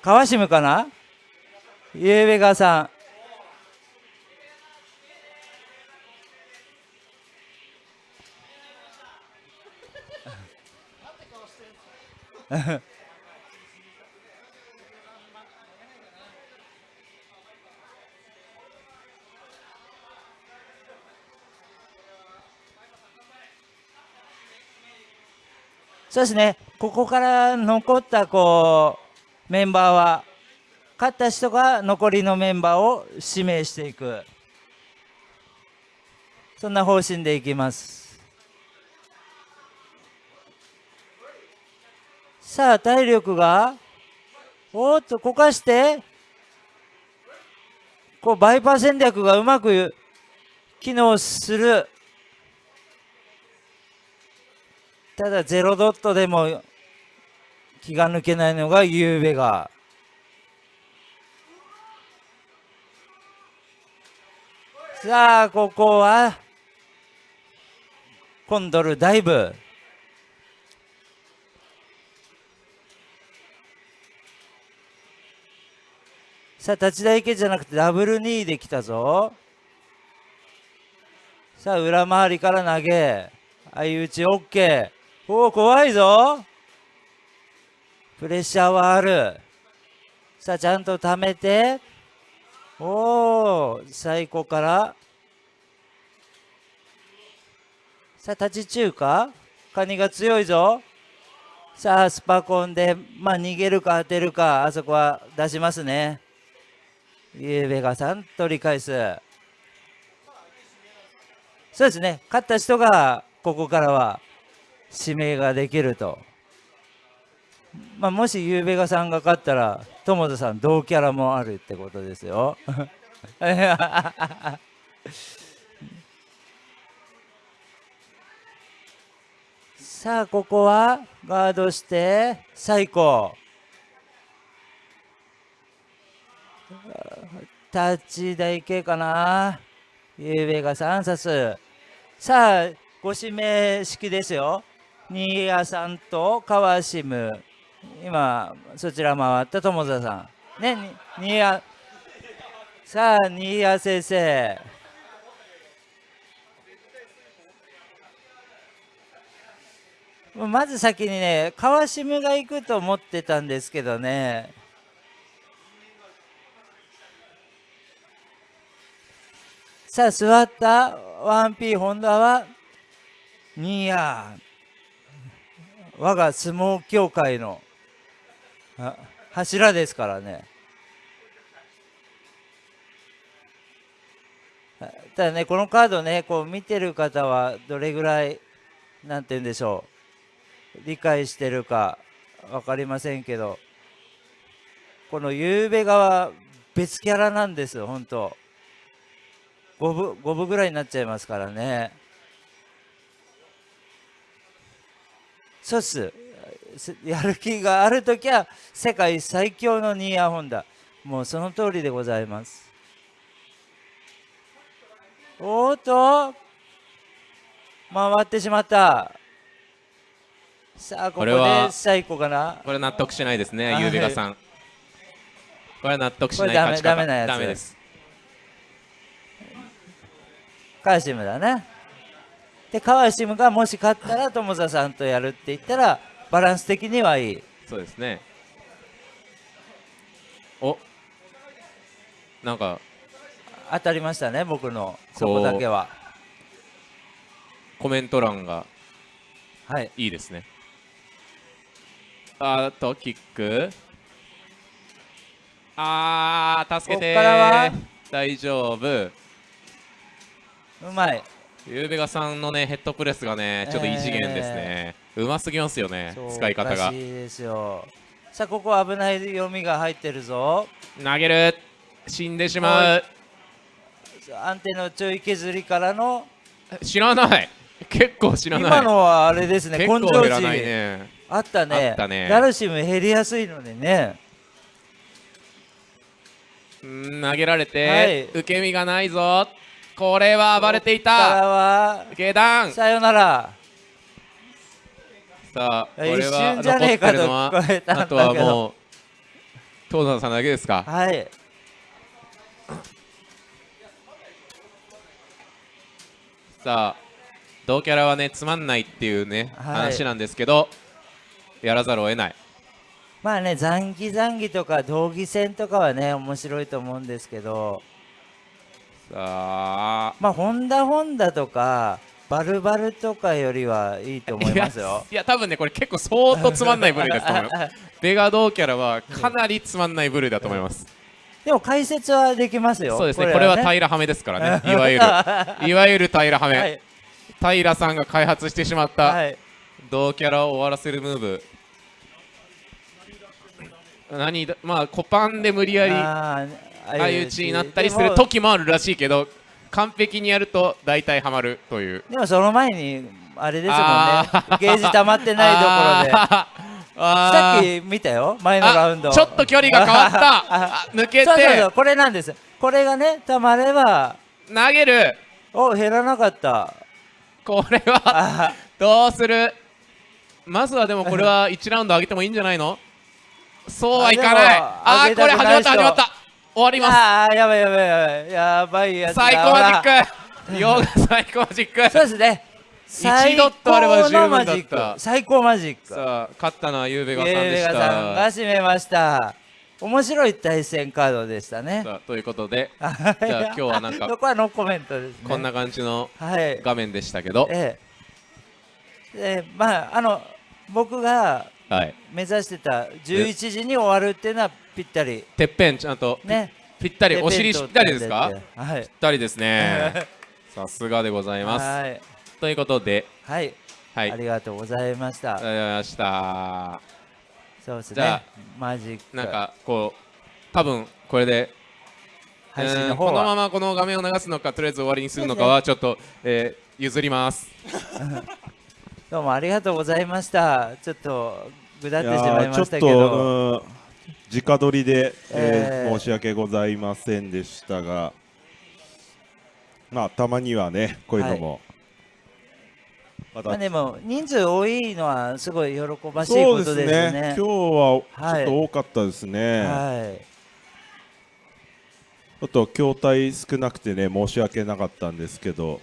Speaker 1: 川島かな？ゆうべがさん。そうですね、ここから残ったこうメンバーは、勝った人が残りのメンバーを指名していく、そんな方針でいきます。さあ、体力が、おっと、こかして、こうバイパー戦略がうまく機能する。ただゼロドットでも気が抜けないのがゆうべが。さあ、ここは、コンドルダイブ。さあ、立ち台池じゃなくてダブル2できたぞ。さあ、裏回りから投げ。相打ち OK。おお、怖いぞ。プレッシャーはある。さあ、ちゃんと貯めて。おお、最高から。さあ、立ち中華カニが強いぞ。さあ、スパコンで、まあ、逃げるか当てるか、あそこは出しますね。ゆうべがさん取り返す。そうですね。勝った人が、ここからは指名ができると。まあ、もしゆうべがさんが勝ったら友田さん同キャラもあるってことですよ。さあここはガードして最高タッチ台形かな？ゆうべがさんさすさあご指名式ですよ。新谷さんと川島。今そちら回った友田さん。ね新谷。さあ新谷先生。まず先にね川島が行くと思ってたんですけどね。さあ座った。1P ホンダは。新谷。我が相撲協会の。柱ですからね。ただねこのカードねこう見てる方はどれぐらいなんて言うんでしょう。理解してるか分かりませんけどこのゆうべが別キャラなんですよ本当。5分5分ぐらいになっちゃいますからね。そうっす やる気がある時は世界最強のニーヤホンダ。もうその通りでございます。おっと。回ってしまった。さあここで最高かな？
Speaker 4: これ納得しないですねゆうべがさん。これは納得しない勝ち
Speaker 1: 方。ダメなやつ
Speaker 4: ダメです。
Speaker 1: カシムだね。で川島がもし勝ったら友田さんとやるって言ったらバランス的にはいい。
Speaker 4: そうですね。お。なんか。
Speaker 1: 当たりましたね僕の。そこだけは。
Speaker 4: コメント欄が。
Speaker 1: はい。
Speaker 4: いいですね。あとキック。あー助けて大丈夫。
Speaker 1: うまい。
Speaker 4: ゆうべがさんのねヘッドプレスがねちょっと異次元ですね、えー、うますぎますよね使い方が。
Speaker 1: いいですよ。さあここ危ない読みが入ってるぞ。
Speaker 4: 投げる。死んでしまう。
Speaker 1: アンテのちょい削りからの。
Speaker 4: 知らない。結構知らない。
Speaker 1: 今のはあれですね
Speaker 4: 根性値、ね、
Speaker 1: あったね。
Speaker 4: あったね。
Speaker 1: ダルシム減りやすいのでね。
Speaker 4: 投げられて、はい、受け身がないぞ。これは暴れていた。下段。
Speaker 1: さよなら
Speaker 4: さあこれは残ってるのはあとはもう東野さんだけですか？
Speaker 1: はい。
Speaker 4: さあ同キャラはねつまんないっていうね、はい、話なんですけどやらざるを得ない。
Speaker 1: まあね残機残機とか道義戦とかはね面白いと思うんですけど。
Speaker 4: さあ。
Speaker 1: まあホンダホンダとかバルバルとかよりはいいと思いますよ。
Speaker 4: いや 多分ねこれ結構相当つまんない部類だと思いますベガ同キャラはかなりつまんない部類だと思います、
Speaker 1: でも解説はできますよ。
Speaker 4: そうですねこれは平はめですからね。いわゆる。いわゆる平はめ、はい、平さんが開発してしまった、はい、同キャラを終わらせるムーブ。何まあコパンで無理やり相打ちになったりする時もあるらしいけど完璧にやると大体はまるという。
Speaker 1: でもその前にあれですもんね。ゲージ溜まってないところで。さっき見たよ？前のラウンド。
Speaker 4: ちょっと距離が変わった。抜けて。そうそうそう
Speaker 1: これなんです。これがねたまれば。
Speaker 4: 投げる。
Speaker 1: お減らなかった。
Speaker 4: これはどうする？まずはでもこれは1ラウンド上げてもいいんじゃないの？そうはいかない。ああこれ始まった始まった終わります。
Speaker 1: ああやばいやばいやばいやばい。やつ
Speaker 4: 最高マジックヨガ最高マジック
Speaker 1: そうですね。
Speaker 4: 1ドットあれば十分だった。
Speaker 1: 最高マジック。
Speaker 4: さあ勝ったのはゆうべがさんでした。
Speaker 1: ゆうべがさんが締めました。面白い対戦カードでしたね。
Speaker 4: ということで。じゃあ今日はなんか
Speaker 1: そこはノーコメントですね。
Speaker 4: こんな感じの画面でしたけど、
Speaker 1: ええ。えまああの僕が目指してた11時に終わるっていうのはぴったり。
Speaker 4: てっぺんちゃんとね。ぴったりお尻ぴったりですか、はい、ぴったりですね。さすがでございます、はい、ということで
Speaker 1: はい、はい、ありがとうございました。
Speaker 4: ありがとうございました。
Speaker 1: そうですね。じゃあマジック。
Speaker 4: なんかこう多分これで配信の方このままこの画面を流すのかとりあえず終わりにするのかはちょっと、えー、譲ります。
Speaker 1: どうもありがとうございました。ちょっとぐだってしまいましたけど
Speaker 3: 直撮りで、えー、えー、申し訳ございませんでしたが。まあたまにはねこういうのも、
Speaker 1: はい、まあでも人数多いのはすごい喜ばしいことですね。すね。
Speaker 3: 今日はちょっと多かったですね。はい。ちょっと筐体少なくてね申し訳なかったんですけど。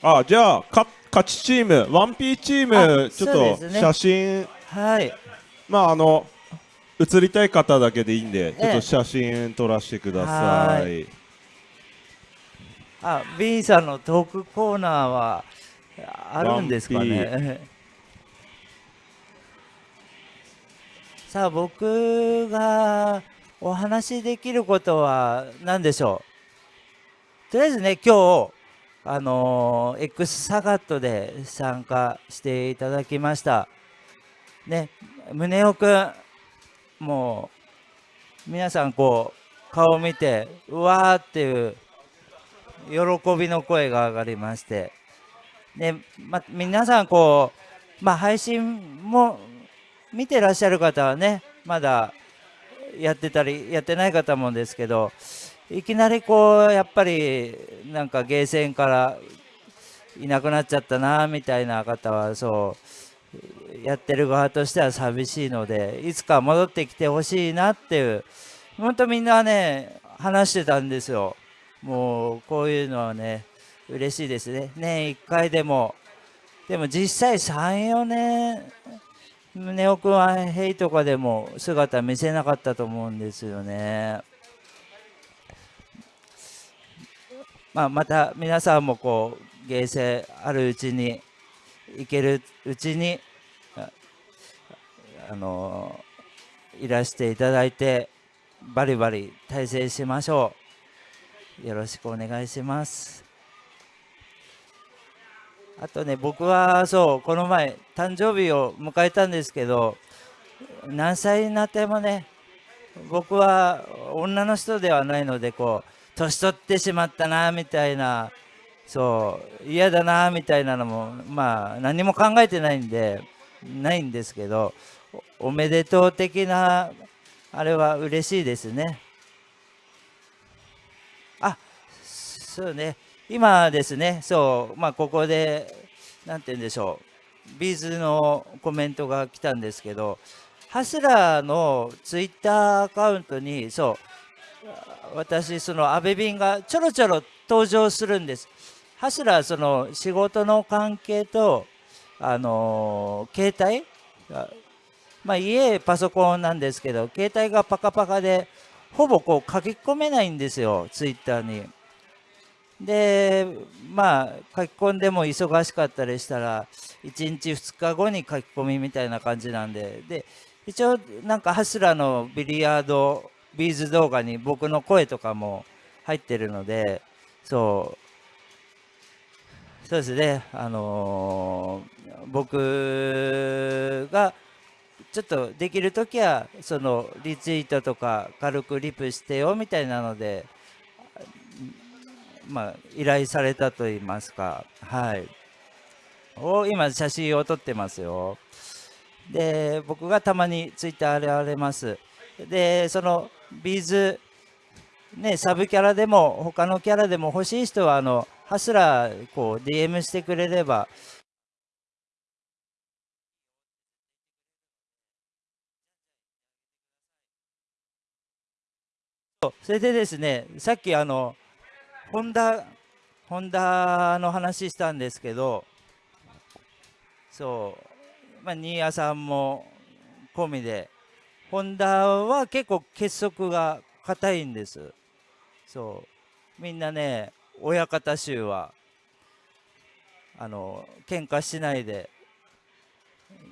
Speaker 3: あじゃあか勝ちチーム 1P チームちょっと写真、ね、
Speaker 1: はい
Speaker 3: まああの映りたい方だけでいいんでちょっと写真撮らせてください、
Speaker 1: あ B さんのトークコーナーはあるんですかね？さあ僕がお話しできることは何でしょう？とりあえずね今日あのー、X サガットで参加していただきました。ね、宗男くん、もう、皆さんこう、顔を見て、うわーっていう、喜びの声が上がりまして、ね、ま、皆さんこう、ま、配信も見てらっしゃる方はね、まだやってたり、やってない方もですけど、いきなりこうやっぱりなんかゲーセンからいなくなっちゃったなみたいな方はそうやってる側としては寂しいのでいつか戻ってきてほしいなっていう本当みんなね話してたんですよ。もうこういうのはね嬉しいですね。年1回でも。でも実際34年宗男君はヘイとかでも姿見せなかったと思うんですよね。まあ、また皆さんもこう芸勢あるうちに行けるうちにあのいらしていただいてバリバリ対戦しましょう。よろしくお願いします。あとね僕はそうこの前誕生日を迎えたんですけど何歳になってもね僕は女の人ではないのでこう年取ってしまったなみたいなそう嫌だなみたいなのもまあ何も考えてないんでないんですけどおめでとう的なあれは嬉しいですね。あそうね。今ですね。そうまあここで何て言うんでしょう。ビーズのコメントが来たんですけどハスラーのツイッターアカウントにそう私その阿部便がちょろちょろ登場するんです。ハスラーその仕事の関係とあの携帯まあ家パソコンなんですけど携帯がパカパカでほぼこう書き込めないんですよツイッターに。でまあ書き込んでも忙しかったりしたら1日2日後に書き込みみたいな感じなんで。で一応なんかハスラのビリヤードビーズ動画に僕の声とかも入ってるのでそう。そうですね。あのー、僕がちょっとできる時はそのリツイートとか軽くリプしてよみたいなのでまあ依頼されたと言いますか。はい。を今写真を撮ってますよ。で僕がたまにツイッターで現れます。でそのビーズねサブキャラでも他のキャラでも欲しい人はあのハスラーこう DM してくれれば。それでですねさっきあのホンダホンダの話したんですけどそうまあ、新谷さんも込みでホンダは結構結束が硬いんです。そうみんなね親方衆はあの喧嘩しないで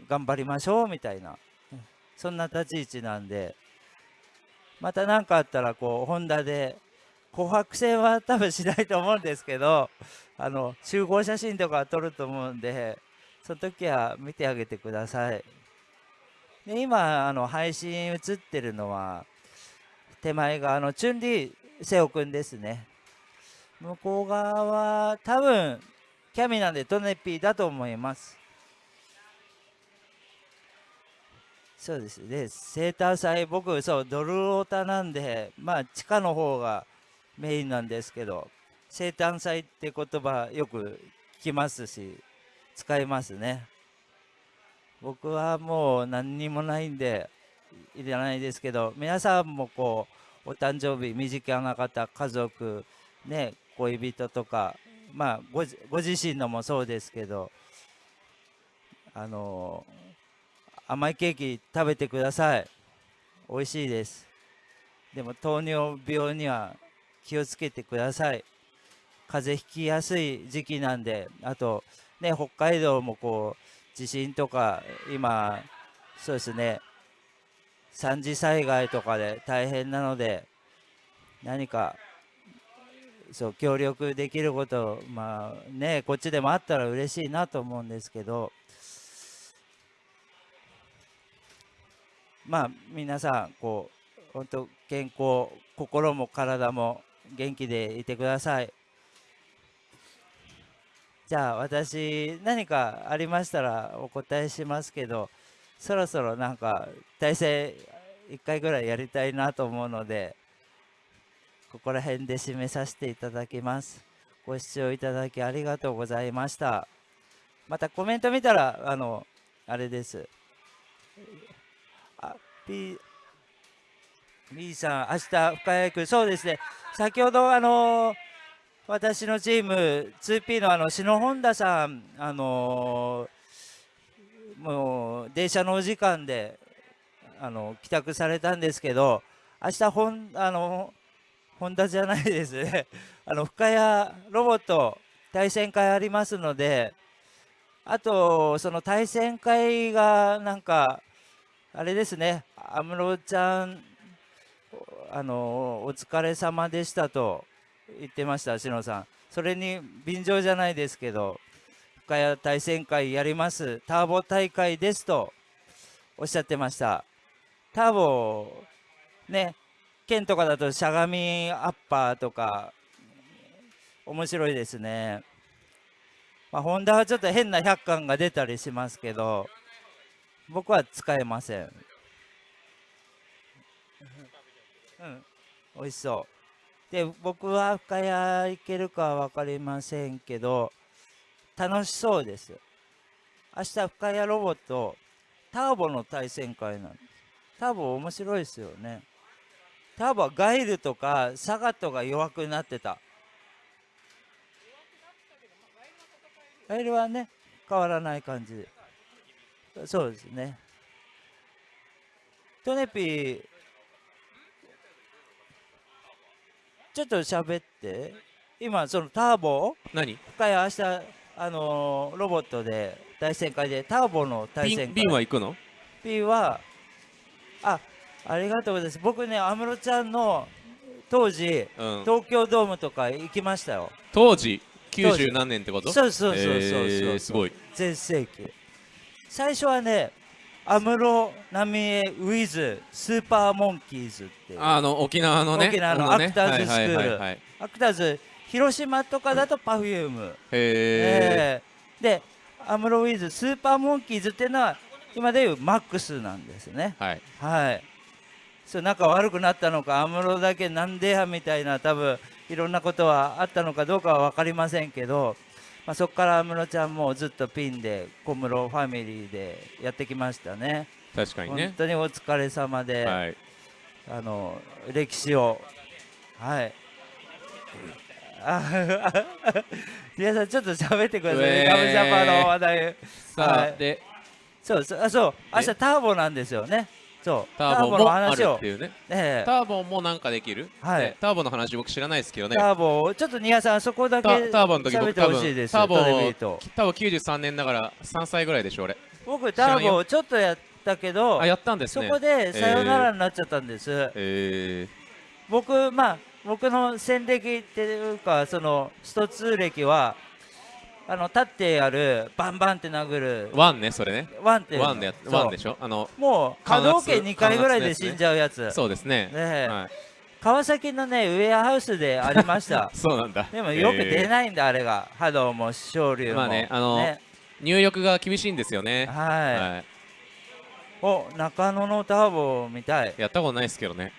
Speaker 1: 頑張りましょうみたいなそんな立ち位置なんでまた何かあったらこうホンダで紅白戦は多分しないと思うんですけどあの集合写真とか撮ると思うんでその時は見てあげてください。で今あの配信映ってるのは手前があのチュンリー瀬尾くんですね。向こう側は多分キャミなんでトネピーだと思います。そうです。ねセーター祭僕そうドルオタなんでまあ地下の方がメインなんですけど生誕祭って言葉よく聞きますし使いますね。僕はもう何にもないんでいらないですけど皆さんもこうお誕生日身近な方家族ね恋人とかまあごご自身のもそうですけどあの甘いケーキ食べてください。美味しいです。でも糖尿病には気をつけてください。風邪ひきやすい時期なんであとね、北海道もこう地震とか今そうですね。三次災害とかで大変なので何かそう協力できることまあねこっちでもあったら嬉しいなと思うんですけどまあ皆さんこう本当健康心も体も元気でいてください。じゃあ私何かありましたらお答えしますけどそろそろなんか体制1回ぐらいやりたいなと思うのでここら辺で締めさせていただきます。ご視聴いただきありがとうございました。またコメント見たらあのあれです。あ P B さん明日深谷区。そうですね。先ほどあのー私のチーム 2P のあの篠本田さん、あのー、もう電車のお時間であの帰宅されたんですけど明日ほんあのホンダじゃないです。ね あの深谷ロボット対戦会ありますのであとその対戦会がなんかあれですね。安室ちゃんあのお疲れ様でしたと言ってました篠さん。それに便乗じゃないですけど深谷対戦会やります。ターボ大会ですとおっしゃってました。ターボね剣とかだとしゃがみアッパーとか面白いですね。まあ、ホンダはちょっと変な100巻が出たりしますけど僕は使えません。うん。美味しそう。で僕は深谷行けるかは分かりませんけど楽しそうです。明日深谷ロボットターボの対戦会なんです。ターボ面白いですよね。ターボはガイルとかサガットが弱くなってた。ガイルはね変わらない感じ。そうですね。トネピーちょっと喋って。今そのターボ
Speaker 4: 何？
Speaker 1: 深谷明日あのーロボットで対戦会でターボの対戦会。
Speaker 4: ビンは行くの
Speaker 1: ？P はあありがとうございます。僕ね安室ちゃんの当時、
Speaker 4: うん。
Speaker 1: 東京ドームとか行きましたよ。
Speaker 4: 当時？
Speaker 1: 当時。
Speaker 4: 90何年ってこと？
Speaker 1: そうそうそうそうそう、
Speaker 4: えーすごい。
Speaker 1: 全盛期。最初はね安室奈美恵ウィズスーパーモンキーズって
Speaker 4: あの沖縄のね。
Speaker 1: 沖縄のアクターズスクール。アクターズ広島とかだとパフューム、
Speaker 4: へえ
Speaker 1: えー。でアムロウィズスーパーモンキーズっていうのは今でいうマックスなんですね。
Speaker 4: はい。
Speaker 1: はいそう仲悪くなったのか安室だけなんでやみたいな多分いろんなことはあったのかどうかは分かりませんけど、まあ、そこから安室ちゃんもずっとピンで小室ファミリーでやってきましたね。本
Speaker 4: 確かにね。
Speaker 1: 当にお疲れ様で、
Speaker 4: はい。
Speaker 1: あの歴史をはい。あ 皆さんちょっと喋ってくださいね、ガムジャパンの話題。
Speaker 4: さあ、
Speaker 1: はい。
Speaker 4: で
Speaker 1: そうそうあそう。明日
Speaker 4: え
Speaker 1: ターボなんですよねそう。
Speaker 4: ターボ
Speaker 1: の話を。
Speaker 4: っていうね。
Speaker 1: ええ。
Speaker 4: ターボもなんかできる？
Speaker 1: はい。
Speaker 4: ね。ターボの話僕知らないですけどね。
Speaker 1: ターボちょっとニアさんそこだけ
Speaker 4: タターボの時僕多分
Speaker 1: ほしいです。
Speaker 4: ターボターボ93年だから3歳ぐらいでしょ俺。
Speaker 1: 僕ターボちょっとやったけど
Speaker 4: あやったんです
Speaker 1: そ
Speaker 4: ね
Speaker 1: こでさよならになっちゃったんです、
Speaker 4: え
Speaker 1: 僕まあ僕の戦歴っていうかそのスト2歴はあの立ってやるバンバンって殴る。
Speaker 4: ー、ワンねそれね。
Speaker 1: ワンって
Speaker 4: ワンでワンでしょ？あの
Speaker 1: もう波動拳2回ぐらいで死んじゃうやつ、
Speaker 4: そうですね。
Speaker 1: ねえ。
Speaker 4: はい、
Speaker 1: 川崎のねウェアハウスでありました。
Speaker 4: そうなんだ。
Speaker 1: でもよく出
Speaker 4: い、
Speaker 1: ないんだ、あれが。波動も昇竜も。
Speaker 4: まあねあの
Speaker 1: ね。
Speaker 4: 入力が厳しいんですよね。
Speaker 1: はい、
Speaker 4: はい。
Speaker 1: お中野のターボみたい。
Speaker 4: やったことないですけどね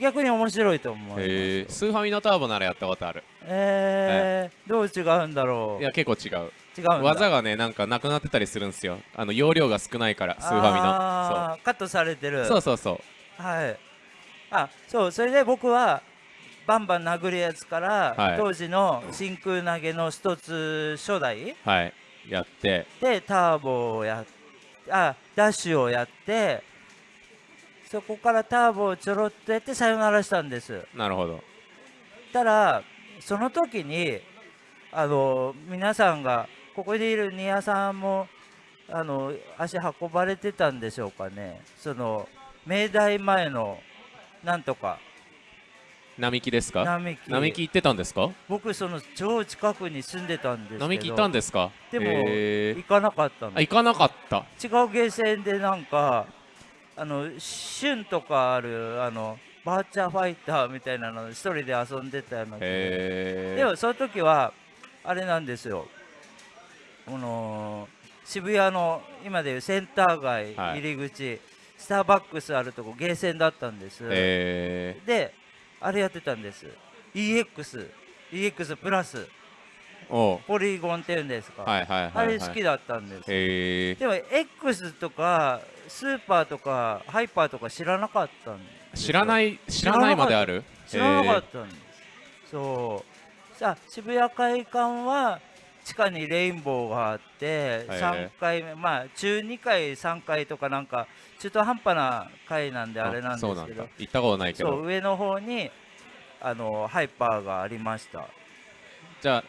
Speaker 1: 逆に面白いと思う
Speaker 4: えー、スーファミのターボならやったことある。
Speaker 1: えーどう違うんだろう。
Speaker 4: いや結構違う。
Speaker 1: 違う
Speaker 4: 技がねなんかなくなってたりするんですよ。あの容量が少ないからスーファミの。
Speaker 1: あーカットされてる。
Speaker 4: そうそうそうそう。
Speaker 1: はい。あそうそれで僕はバンバン殴るやつから、
Speaker 4: はい。
Speaker 1: 当時の真空投げの一つ初代
Speaker 4: はい。やって。
Speaker 1: でターボをやっあダッシュをやってそこからターボをちょろっとやってさよならしたんです。
Speaker 4: なるほど。
Speaker 1: たらその時にあの皆さんがここにいるニアさんもあの足運ばれてたんでしょうかね。その明大前のなんとか。
Speaker 4: 並木ですか？
Speaker 1: 並木。
Speaker 4: 並木行ってたんですか？
Speaker 1: 僕その超近くに住んでたんですけど。
Speaker 4: 並木行ったんですか？
Speaker 1: でも、行かなかったの。
Speaker 4: あ行かなかった。
Speaker 1: 違うゲーセンでなんかあの旬とかあるあのバーチャーファイターみたいなの一人で遊んでたような気が
Speaker 4: へ
Speaker 1: でもその時はあれなんですよ。この渋谷の今でいうセンター街
Speaker 4: はい
Speaker 1: 入り口、スターバックスあるとこゲーセンだったんです、
Speaker 4: え
Speaker 1: であれやってたんです。EX EX プラス。ポリゴンっていうんですか、
Speaker 4: はいはいはい、
Speaker 1: あ
Speaker 4: はい、
Speaker 1: れ好きだったんです、
Speaker 4: へ
Speaker 1: でも X とかスーパーとかハイパーとか知らなかったんです
Speaker 4: ー、知らないい知らないまである？
Speaker 1: 知らなかったんです、そう。さあ渋谷会館は地下にレインボーがあって
Speaker 4: はい
Speaker 1: 3階目まあ中2階3階とかなんか中途半端な階なんであれなんです
Speaker 4: そうなん
Speaker 1: けど
Speaker 4: だ。行ったことないけど。
Speaker 1: 上の方にあのハイパーがありました。
Speaker 4: じゃあ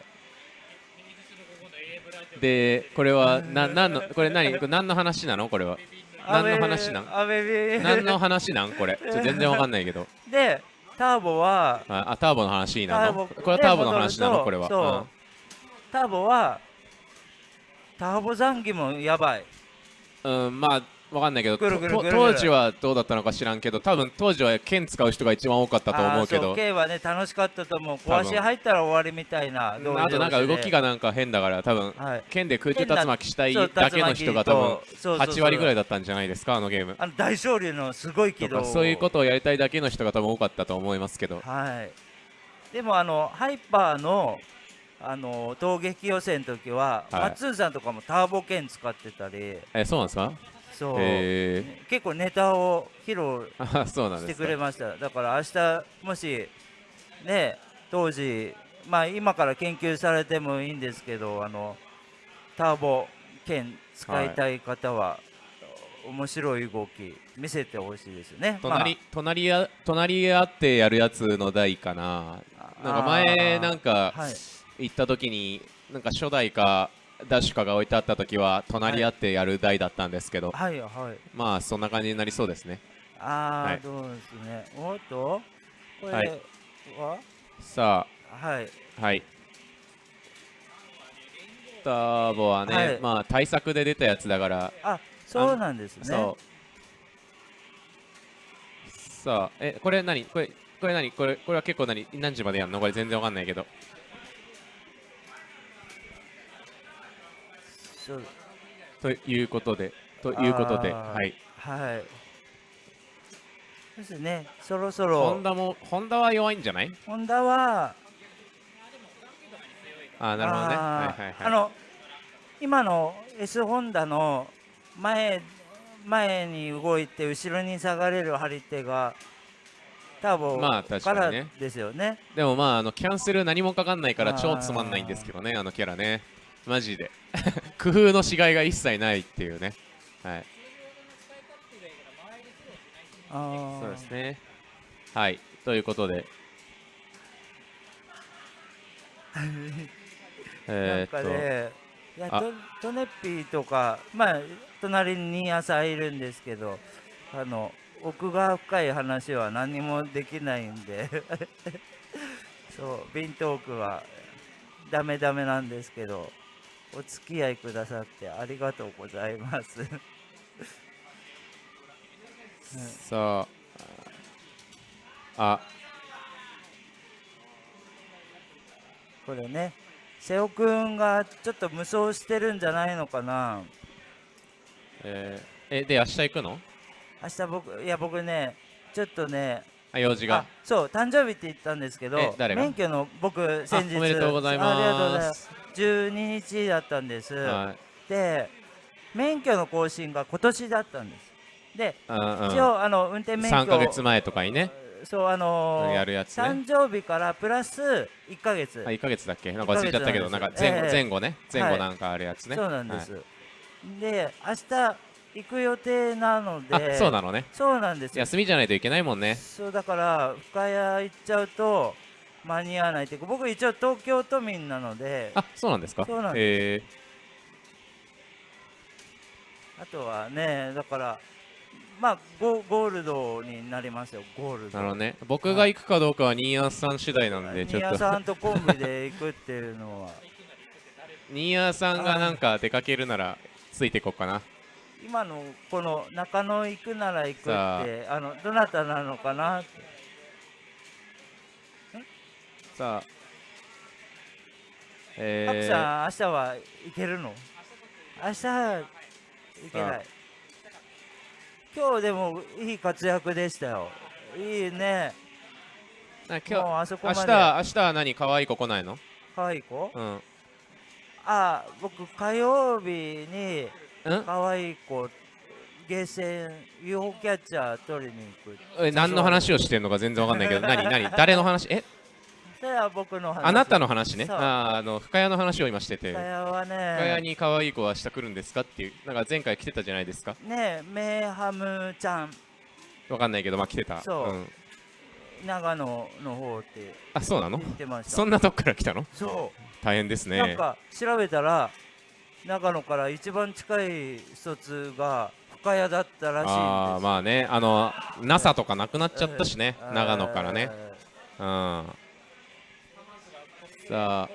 Speaker 4: でこれはな何のこれ何？これ何の話なの？これは何の話なん？何の話なん？これ。全然わかんないけど。
Speaker 1: でターボは
Speaker 4: ああターボの話な。の
Speaker 1: ターボ
Speaker 4: これはターボの話なの？これは。
Speaker 1: そうターボはターボザンギもやばい。
Speaker 4: うんまあわかんないけど当時はどうだったのか知らんけど多分当時は剣使う人が一番多かったと思うけど。
Speaker 1: 剣はね楽しかったと思う。壊し入ったら終わりみたいな
Speaker 4: あとなんか動きがなんか変だから多分、はい、剣で空中竜巻したいだけの人が多分8割ぐらいだったんじゃないですかあのゲーム。
Speaker 1: あの大勝利のすごい軌道
Speaker 4: そういうことをやりたいだけの人が多分多かったと思いますけど。
Speaker 1: はい。でもあのハイパーのあの闘撃予選の時は、はい、松井さんとかもターボ剣使ってたり。
Speaker 4: えそうなんですか？
Speaker 1: そう、えー、結構ネタを披露してくれました。だから明日もしね当時まあ今から研究されてもいいんですけどあのターボ剣使いたい方は、はい、面白い動き見せてほしいですよね。
Speaker 4: 隣,、まあ、隣や隣り合ってやるやつの台かな。なんか前なんか行った時になんか初代かダッシュカが置いてあった時は隣り合ってやる台だったんですけど、
Speaker 1: はいはい、
Speaker 4: まあそんな感じになりそうですね。
Speaker 1: ああ、はい、どうですね。おっと。これは、はい、
Speaker 4: さ
Speaker 1: あ。はい。
Speaker 4: はい。ターボはね、はい、まあ対策で出たやつだから。
Speaker 1: あそうなんですね。
Speaker 4: そう。さあえこれ何？これこれ何？これこれは結構何？何時までやるの？これ全然わかんないけどということで、ということで、はい。
Speaker 1: はい。ですね、そろそろ。
Speaker 4: ホンダも、ホンダは弱いんじゃない？
Speaker 1: ホンダは、
Speaker 4: あなるほどね。はいはいはい。
Speaker 1: あの、今の S ホンダの前、前に動いて後ろに下がれる張り手が、ターボからですよね。
Speaker 4: でもまあ、あのキャンセル何もかかんないから超つまんないんですけどね、あのキャラね。マジで。工夫のしがいが一切ないっていうね。はい。そうですね。はい。ということで。
Speaker 1: えっと。ねいやトトネッピーとかまあ隣に朝いるんですけどあの奥が深い話は何もできないんで。そうビントークはダメダメなんですけどお付き合いくださってありがとうございます。
Speaker 4: さあ。あ。
Speaker 1: これね。瀬尾くんがちょっと無双してるんじゃないのかな。
Speaker 4: えー、えで明日行くの？
Speaker 1: 明日僕いや僕ねちょっとね
Speaker 4: あ用事が。
Speaker 1: そう誕生日って言ったんですけど免許の僕先日。
Speaker 4: おめでとうございます。ありがとうございます。
Speaker 1: 12日だったんです、はい、で免許の更新が今年だったんです。で、うんうん、一応あの運転免許3
Speaker 4: か月前とかにね。
Speaker 1: そうあのー、
Speaker 4: やるやつ、ね、
Speaker 1: 誕生日からプラス1か月。
Speaker 4: あ1か月だっけ？なんか忘れちゃったけどなんか前後,、前後ね。前後なんかあるやつね、
Speaker 1: はい、そうなんです、はい、で明日行く予定なので。
Speaker 4: そうなのね。
Speaker 1: そうなんです
Speaker 4: 休みじゃないといけないもんね。
Speaker 1: そうだから深谷行っちゃうと間に合わないって僕一応東京都民なので。
Speaker 4: あそうなんですか？
Speaker 1: そうなんです、あとはねだからまあゴゴールドになりますよ。ゴールド。
Speaker 4: なるね。僕が行くかどうかは新谷さん次第なんでちょっと。新
Speaker 1: 谷さんとコンビで行くっていうのは。
Speaker 4: 新谷さんがなんか出かけるならついていこうかな
Speaker 1: 今のこの中野行くなら行くってあ。のどなたなのかなって。
Speaker 4: さあ。
Speaker 1: えー、さん明日は行けるの？明日行けない。今日でもいい活躍でしたよ。いいね。
Speaker 4: 今日あそこまで。明日明日は何可愛い子来ないの？
Speaker 1: 可愛い子？
Speaker 4: うん。
Speaker 1: あ僕火曜日に可愛い子ゲーセン UFO キャッチャー取りに行く。
Speaker 4: え何の話をしてんのか全然わかんないけど。何何？誰の話？え？
Speaker 1: それは僕の話。
Speaker 4: あなたの話ね。ああの深谷の話を今してて。
Speaker 1: 深谷はね
Speaker 4: 深谷に可愛い子は明日来るんですかっていうなんか前回来てたじゃないですか？
Speaker 1: ねメイハムちゃん。
Speaker 4: わかんないけどまあ来てた。
Speaker 1: そう、うん、長野の方って
Speaker 4: あそうなの？そんなとこから来たの？
Speaker 1: そう。
Speaker 4: 大変ですね。
Speaker 1: なんか調べたら長野から一番近い一つが深谷だったらしいあ
Speaker 4: あまあねあの NASA とかなくなっちゃったしね、長野からね。うん。さあ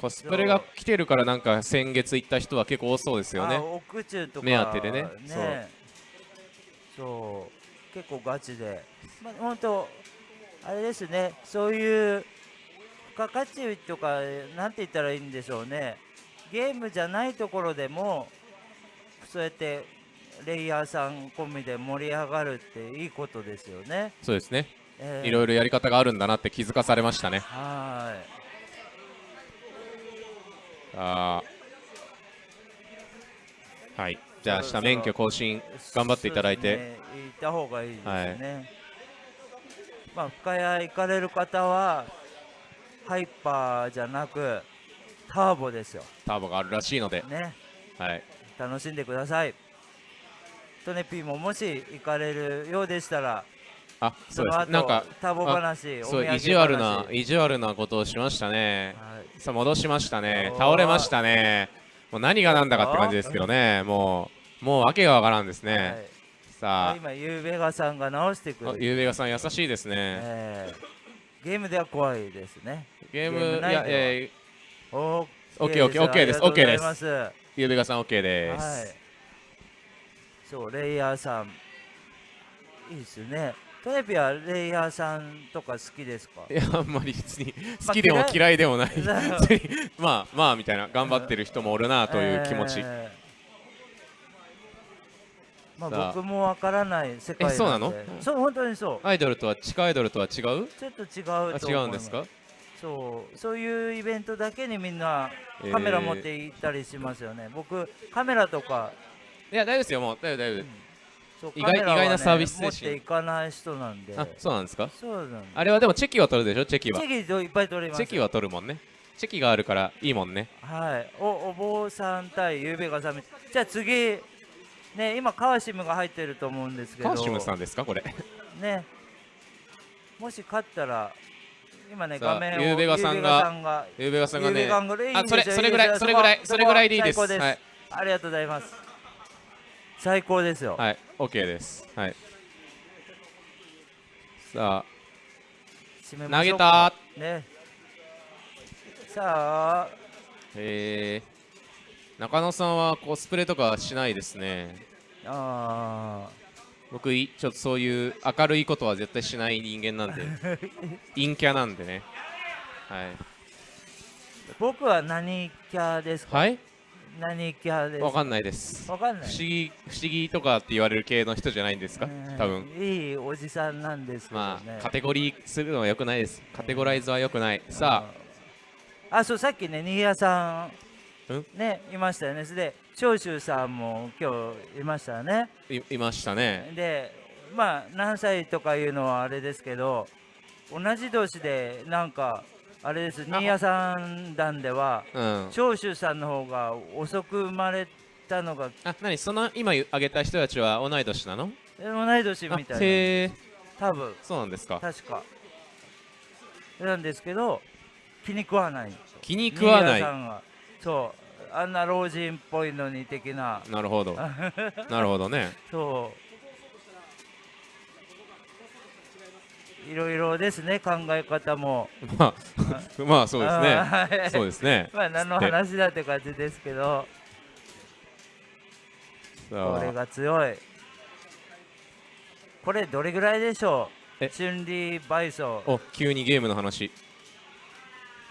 Speaker 4: コスプレが来てるからなんか先月行った人は結構多そうですよね。
Speaker 1: 奥中とか
Speaker 4: 目当てでね。
Speaker 1: そう。そう。結構ガチで。まあ本当あれですね。そういう付加価値とかなんて言ったらいいんでしょうねゲームじゃないところでもそうやってレイヤーさん込みで盛り上がるっていいことですよね。
Speaker 4: そうですね、えー、いろいろやり方があるんだなって気づかされましたね。
Speaker 1: はい。
Speaker 4: あはい。じゃあ明日免許更新頑張っていただいて、ね、
Speaker 1: 行った方がいいですね、はい、まあ深谷行かれる方はハイパーじゃなくターボですよ。
Speaker 4: ターボがあるらしいので。
Speaker 1: ね。
Speaker 4: はい。
Speaker 1: 楽しんでください。トネピーももし行かれるようでしたら
Speaker 4: あそうです。なんか
Speaker 1: タボ話
Speaker 4: そう意地悪な意地悪なことをしましたね、はい、さあ戻しましたね。倒れましたね。もう何が何だかって感じですけどね。もうもう訳がわからんですね、はい、さあ。
Speaker 1: 今ユーベガさんが直してくる
Speaker 4: ユーベガさん優しいですね、え
Speaker 1: ー、ゲームでは怖いですね。
Speaker 4: ゲームいやえー、オッケーオッケーオッケーですオッケーです。ユーベガさんオッケーです、はい、
Speaker 1: そうレイヤーさん。いいですね。トネピはレイヤーさんとか好きですか？
Speaker 4: いやあんまり別に好きでも嫌い。でもない。まあまあみたいな頑張ってる人もおるなという気持ち、え
Speaker 1: ー、まあ。僕もわからない世界
Speaker 4: えそうなの？
Speaker 1: そう本当にそう。
Speaker 4: アイドルとは地下アイドルとは違う？ちょ
Speaker 1: っと違うと
Speaker 4: 違うんですか？
Speaker 1: そう。そういうイベントだけにみんなカメラ持って行ったりしますよね、えー、僕カメラとか。
Speaker 4: いや大丈夫ですよもう。大丈夫大丈夫、うん。
Speaker 1: 意外、ね、意外なサービス精神。持っていかない人なんで。
Speaker 4: あそうなんですか？
Speaker 1: そうなん
Speaker 4: あれはでもチェキは取るでしょ？チェキは。
Speaker 1: チェキいっぱい取ります
Speaker 4: チェキは取るもんね。チェキがあるからいいもんね。
Speaker 1: はい。おお坊さん対ゆうべがさめじゃあ次ね今カワシムが入ってると思うんですけど。
Speaker 4: カワシムさんですかこれ？
Speaker 1: ね。もし勝ったら今ね画面を
Speaker 4: ゆうべがさんがゆうべがさんがねあそれそれぐらいそれぐらいそれぐらいでいいです。はい、
Speaker 1: ありがとうございます。最高ですよ。
Speaker 4: はい。OK です。はい。さあ。投げた。
Speaker 1: ね。さあ。
Speaker 4: えー、中野さんはコスプレとかしないですね。
Speaker 1: ああ
Speaker 4: 僕ちょっとそういう明るいことは絶対しない人間なんで。陰キャなんでね。はい。
Speaker 1: 僕は何キャですか？
Speaker 4: はい？
Speaker 1: 何キャです
Speaker 4: わかんないです。
Speaker 1: わかんない。
Speaker 4: 不思議不思議とかって言われる系の人じゃないんですか？多分。
Speaker 1: いいおじさんなんですけど、ね、ま
Speaker 4: あカテゴリーするのはよくないです。カテゴライズはよくない。さ
Speaker 1: あ。あそうさっきね新谷さんねいましたよね。で長州さんも今日いましたね。
Speaker 4: いましたね。
Speaker 1: でまあ何歳とかいうのはあれですけど同じ年でなんかあれです新谷さん団では、うん、長州さんの方が遅く生まれたのが
Speaker 4: あ何その今挙げた人たちは同い年なの？
Speaker 1: 同い年みたいな多分。
Speaker 4: そうなんですか。
Speaker 1: 確か。なんですけど気に食わない。
Speaker 4: 気に食わない。
Speaker 1: そうあんな老人っぽいのに的な。
Speaker 4: なるほど。なるほどね。
Speaker 1: そう。いろいろですね考え方も。
Speaker 4: まあ まあそうですね。そうですね。
Speaker 1: まあ何の話だって感じですけど。これが強い。これどれぐらいでしょう？春理倍走
Speaker 4: お急にゲームの話。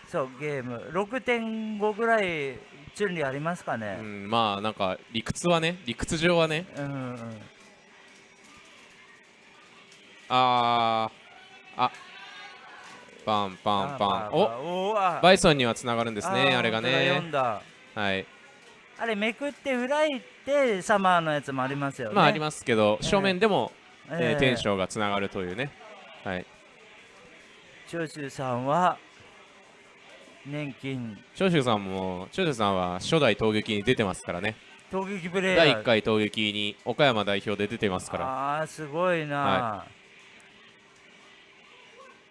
Speaker 1: そうゲーム。6.5ぐらい春理ありますかね、
Speaker 4: うん、まあなんか理屈はね理屈上はね。
Speaker 1: うん、うん、
Speaker 4: あああパンパンパン。おバイソンにはつながるんですねあれがね。はい。
Speaker 1: あれめくって裏行ってサマーのやつもありますよね。
Speaker 4: まあありますけど正面でも、えー、えー、テンションがつながるというね。はい。
Speaker 1: 長州さんは年金。
Speaker 4: 長州さんも長州さんは初代闘撃に出てますからね。
Speaker 1: 闘撃プレイヤー。
Speaker 4: 第1回闘撃に岡山代表で出てますから。
Speaker 1: ああすごいな、は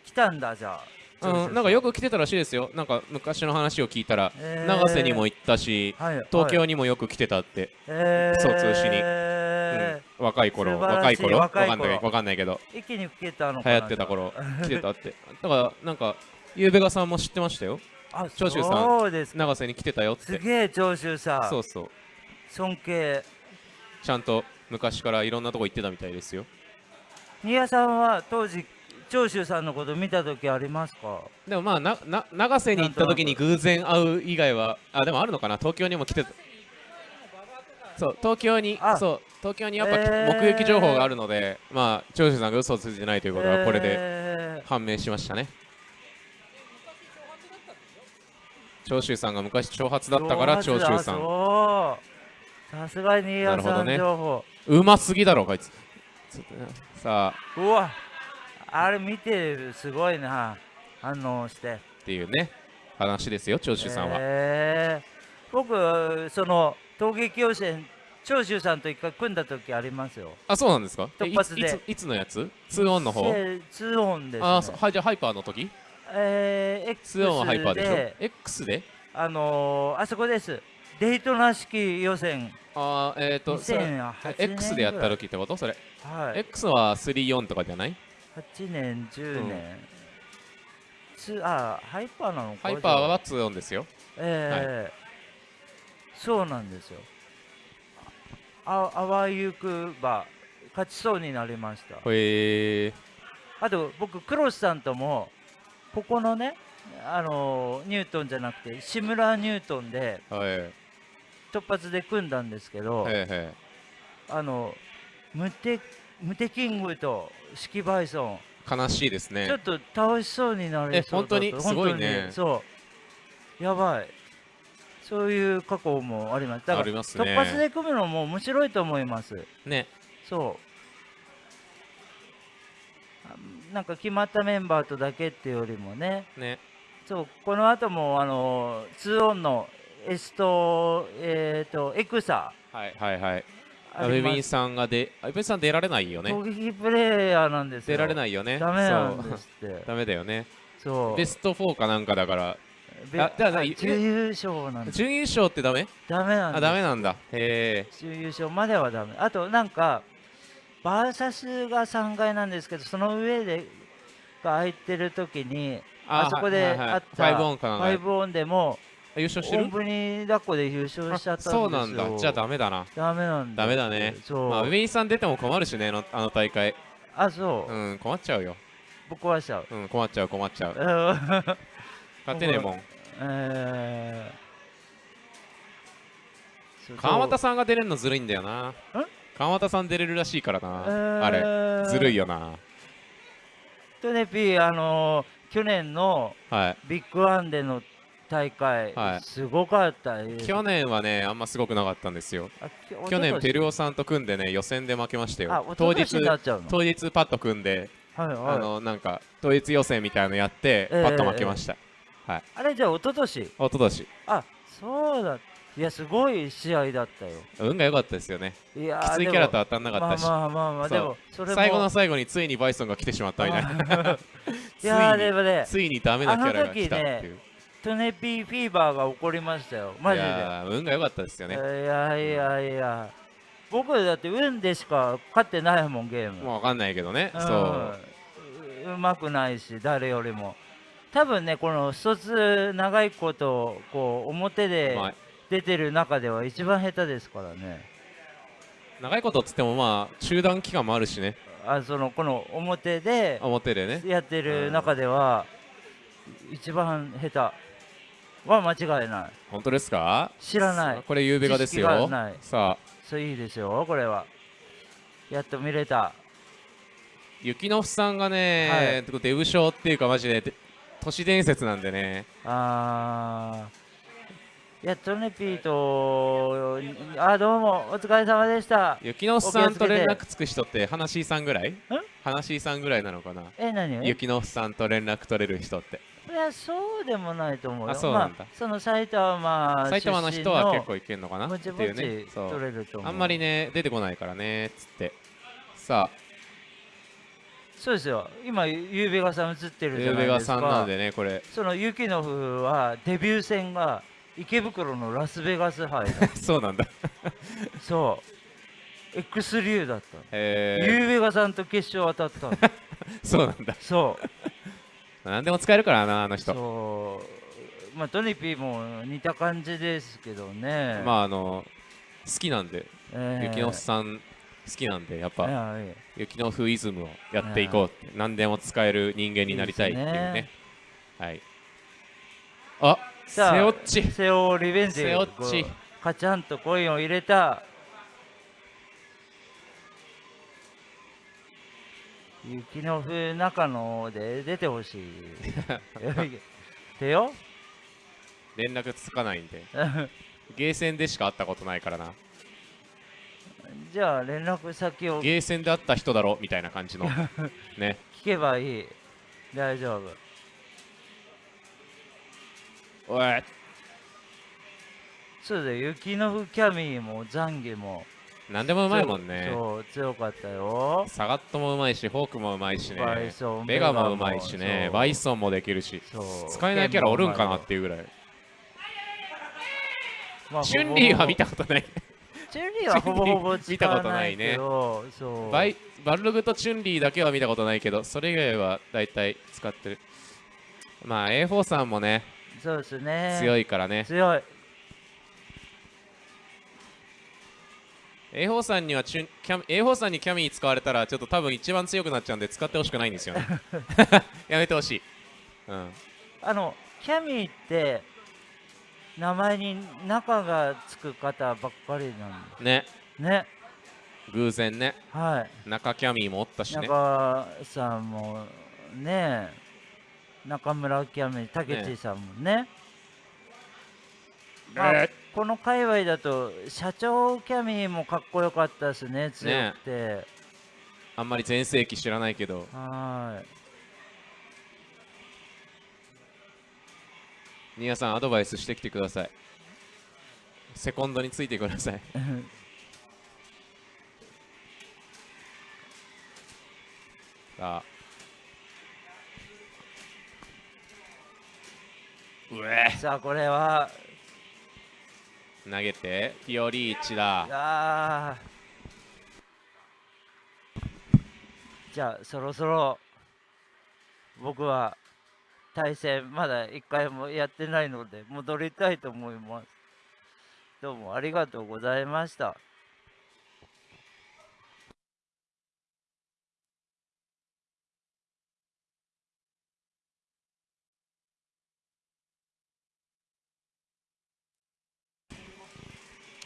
Speaker 1: い。来たんだじゃ
Speaker 4: あ。うん、なんかよく来てたらしいですよ。なんか昔の話を聞いたら、えー、長瀬にも行ったし、はい、東京にもよく来てたって、
Speaker 1: えー、
Speaker 4: そう通しに、うん、若い頃若い頃？わかんないわかんないけど。
Speaker 1: 一気に来てたの
Speaker 4: 流行ってた頃来てたって。だからなんかゆうべがさんも知ってましたよ長州さん永瀬に来てたよって。
Speaker 1: すげえ長州さ
Speaker 4: ん。そうそう。
Speaker 1: 尊敬。
Speaker 4: ちゃんと昔からいろんなとこ行ってたみたいですよ。
Speaker 1: 新谷さんは当時長州さんのこと見た時ありますか？
Speaker 4: でもまあなな永瀬に行った時に偶然会う以外はあでもあるのかな？東京にも来てた。そう東京にそう東京にやっぱ、えー、目撃情報があるのでまあ長州さんが嘘をついてないということはこれで判明しましたね、長州さんが昔長髪だったから長州さん。
Speaker 1: さすがに新谷さん情報、
Speaker 4: ね、うますぎだろこいつ。さあ。
Speaker 1: うわ。あれ見てるすごいな。反応して。
Speaker 4: っていうね。話ですよ長州さんは、
Speaker 1: えー、僕その陶芸教師長州さんと一回組んだ時ありますよ。
Speaker 4: あそうなんですか？
Speaker 1: 突発で。
Speaker 4: いついつのやつ？2オンの方
Speaker 1: ？2オンです、ね、
Speaker 4: あはいじゃあハイパーの時？
Speaker 1: えー、X で2オンはハイパーでしょ
Speaker 4: ？X で？
Speaker 1: あのー、あそこです。デイトナ式予選。
Speaker 4: あえっ、ー、と X でやった時ってこと？それ、はい、X は34とかじゃない
Speaker 1: ？8年10年、うん、あハイパーなのか？
Speaker 4: ハイパーは2オンですよ。
Speaker 1: ええー。はい、そうなんですよ。ああわゆくば勝ちそうになりました。
Speaker 4: へえ
Speaker 1: あと僕クロスさんともここのねあのニュートンじゃなくて志村ニュートンで、はい。突発で組んだんですけど、あのムテムテキングとシキバイソン。
Speaker 4: 悲しいですね。
Speaker 1: ちょっと倒しそうになり
Speaker 4: そう本当に？すごいね。
Speaker 1: そう。やばい。そういう過去もあります。だから、ね、突発で組むのも面白いと思います。
Speaker 4: ね。
Speaker 1: そうなんか決まったメンバーとだけっていうよりもね
Speaker 4: ね
Speaker 1: そうこの後もあの2オンのエスト、えっ、ー、と、エクサ。
Speaker 4: はいはいはい。アベビンさんがで、アベビンさん出られないよね。
Speaker 1: 攻撃プレイヤーなんです
Speaker 4: 出られないよね。
Speaker 1: ダメなんですって。
Speaker 4: ダメだよね。
Speaker 1: そう。
Speaker 4: ベスト4かなんかだから。
Speaker 1: あだから準優勝なん
Speaker 4: 準優勝ってダメ？
Speaker 1: ダメなん
Speaker 4: あ、ダメなんだ。へ
Speaker 1: え。準優勝まではダメ。あと、なんか、バーサスが3階なんですけど、その上でが空いてる時に、あそこであった5オンかな。5オンでも、
Speaker 4: 優勝してる？
Speaker 1: 本当に抱っこで優勝しちゃったんですよ。
Speaker 4: そうなんだ。じゃあダメだな。
Speaker 1: ダメなん
Speaker 4: だ。ダメだね。そう。まあウィンさん出ても困るしねあの大会。
Speaker 1: あそう。
Speaker 4: うん困っちゃうよ。
Speaker 1: ぶっ壊しちゃう。
Speaker 4: うん困っちゃう困っちゃう。勝てねえもん。えー、川又さんが出れるのずるいんだよな川又さん出れるらしいからな、えー、あれずるいよな。
Speaker 1: とねピーあのー、去年のビッグワンでの大会、はい、すごかった
Speaker 4: 去年はねあんますごくなかったんですよ。去年ペルオさんと組んでね予選で負けましたよ。当日当日パッと組んで、はいはい、あのなんか当日予選みたいのやって、えー、パッと負けました、
Speaker 1: えー、はい、あれじゃあ一昨年
Speaker 4: 一昨年
Speaker 1: あそうだいやすごい試合だったよ。
Speaker 4: 運が良かったですよね。いやきついキャラと当たんなかったし。
Speaker 1: まあまあまあまあでも
Speaker 4: それ最後の最後についにバイソンが来てしまったみたいな。
Speaker 1: いや でもね
Speaker 4: ついにダメなキャラが来たっていう、
Speaker 1: トネピーフィーバーが起こりましたよ。マジで。
Speaker 4: 運が良かったですよね。い
Speaker 1: やいやいや僕だって運でしか勝ってないもんゲーム。
Speaker 4: もう分かんないけどね、うん、
Speaker 1: そう。うまくないし誰よりも。多分ねこの一つ長いことこう表で出てる中では一番下手ですからね。
Speaker 4: 長いことっつってもまあ中断期間もあるしね。
Speaker 1: あそのこの表で
Speaker 4: 表でね。
Speaker 1: やってる中では一番下手。は間違いない。
Speaker 4: 本当ですか？
Speaker 1: 知らない。
Speaker 4: これゆうべがですよ。さあ。
Speaker 1: そういいですよ。これは。やっと見れた。
Speaker 4: 雪のふさんがね、はい、デブ賞っていうかマジで都市伝説なんでね。
Speaker 1: ああいやトネピーとあどうも。お疲れ様でした。
Speaker 4: 雪のさんと連絡つく人って話さんぐらい？話さんぐらいなのかな？
Speaker 1: え何
Speaker 4: 雪のさんと連絡取れる人って。
Speaker 1: いやそうでもないと思うよ。
Speaker 4: あそうなんだ、まあ、
Speaker 1: その埼玉
Speaker 4: 埼玉の人は結構いけるのかな？っ
Speaker 1: ていうね。取れると
Speaker 4: あんまりね出てこないからねつって。さあ。
Speaker 1: そうですよ。今ゆうべがさん映ってるじゃないですか。ゆうべがさん
Speaker 4: なんでねこれ。
Speaker 1: その雪の風はデビュー戦が池袋のラスベガス 杯。
Speaker 4: そうなんだ。
Speaker 1: そう。X 流だったゆうべがさんと決勝当たった
Speaker 4: そうなんだ。
Speaker 1: そう。
Speaker 4: 何でも使えるからなあの人。
Speaker 1: そう。まあトニピーも似た感じですけどね。
Speaker 4: まああの好きなんで、えー、雪のさん好きなんでやっぱ、雪のフイズムをやっていこうって、何でも使える人間になりたいっていうね。はい。あセオッチ
Speaker 1: セオリベンジ。
Speaker 4: セオッチ
Speaker 1: カチャンとコインを入れた。雪の風中野で出てほしい。手よ
Speaker 4: 連絡つかないんで。ゲーセンでしか会ったことないからな。
Speaker 1: じゃあ連絡先を。
Speaker 4: ゲーセンで会った人だろみたいな感じの。ね。
Speaker 1: 聞けばいい。大丈夫
Speaker 4: おい。
Speaker 1: そうだ雪の風キャミーもザンギも。
Speaker 4: 何でもうまいもんね。
Speaker 1: そう強かったよ。
Speaker 4: サガットもうまいしフォークもうまいしね。ベガもうまいしね。バイソンもできるし。使えないキャラおるんかなっていうぐらい、まあ、チュンリーは見たことない。
Speaker 1: チュンリーはほぼほぼ
Speaker 4: 見たことないね。バイバルログとチュンリーだけは見たことないけどそれ以外は大体使ってる。まあ A4 さんもね
Speaker 1: そうですね。
Speaker 4: 強いからね。
Speaker 1: 強い。
Speaker 4: A4 さんにはチュンキャ A4 さんにキャミー使われたらちょっと多分一番強くなっちゃうんで使ってほしくないんですよね。やめてほしい、うん、
Speaker 1: あのキャミーって名前に中がつく方ばっかりなん
Speaker 4: で。ね。
Speaker 1: ね。
Speaker 4: 偶然ね。
Speaker 1: はい。
Speaker 4: 中キャミーもおったしね。
Speaker 1: 中さんもね中村キャミー竹内さんもね。ね。まあ、この界隈だと社長キャミーもかっこよかったですね強くて、ね、
Speaker 4: あんまり全盛期知らないけど。
Speaker 1: はい。
Speaker 4: ニアさんアドバイスしてきてください。セコンドについてください。さあ
Speaker 1: さあこれは。
Speaker 4: 投げてピオリーチだ。
Speaker 1: じゃあそろそろ僕は対戦まだ1回もやってないので戻りたいと思います。どうもありがとうございました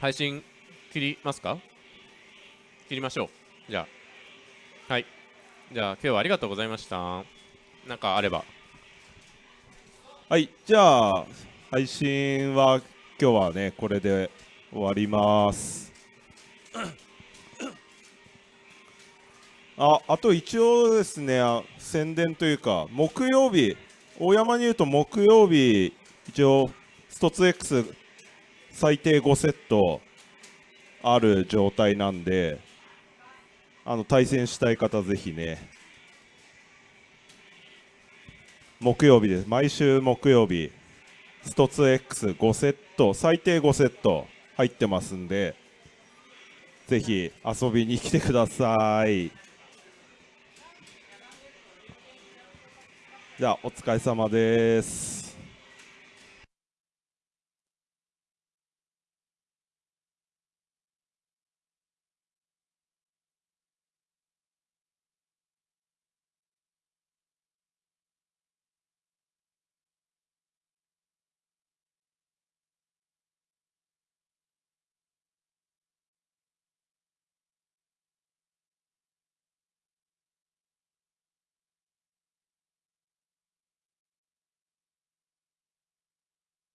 Speaker 4: 配信切りますか？切りましょう。じゃあ。はい。じゃあ今日はありがとうございました。なんかあれば。
Speaker 3: はい。じゃあ配信は今日はねこれで終わります。ああと一応ですね宣伝というか木曜日大山に言うと木曜日一応ストツ X 最低5セットある状態なんであの対戦したい方ぜひね木曜日です。毎週木曜日ストツ X5 セット最低5セット入ってますんでぜひ遊びに来てください。じゃあお疲れ様です。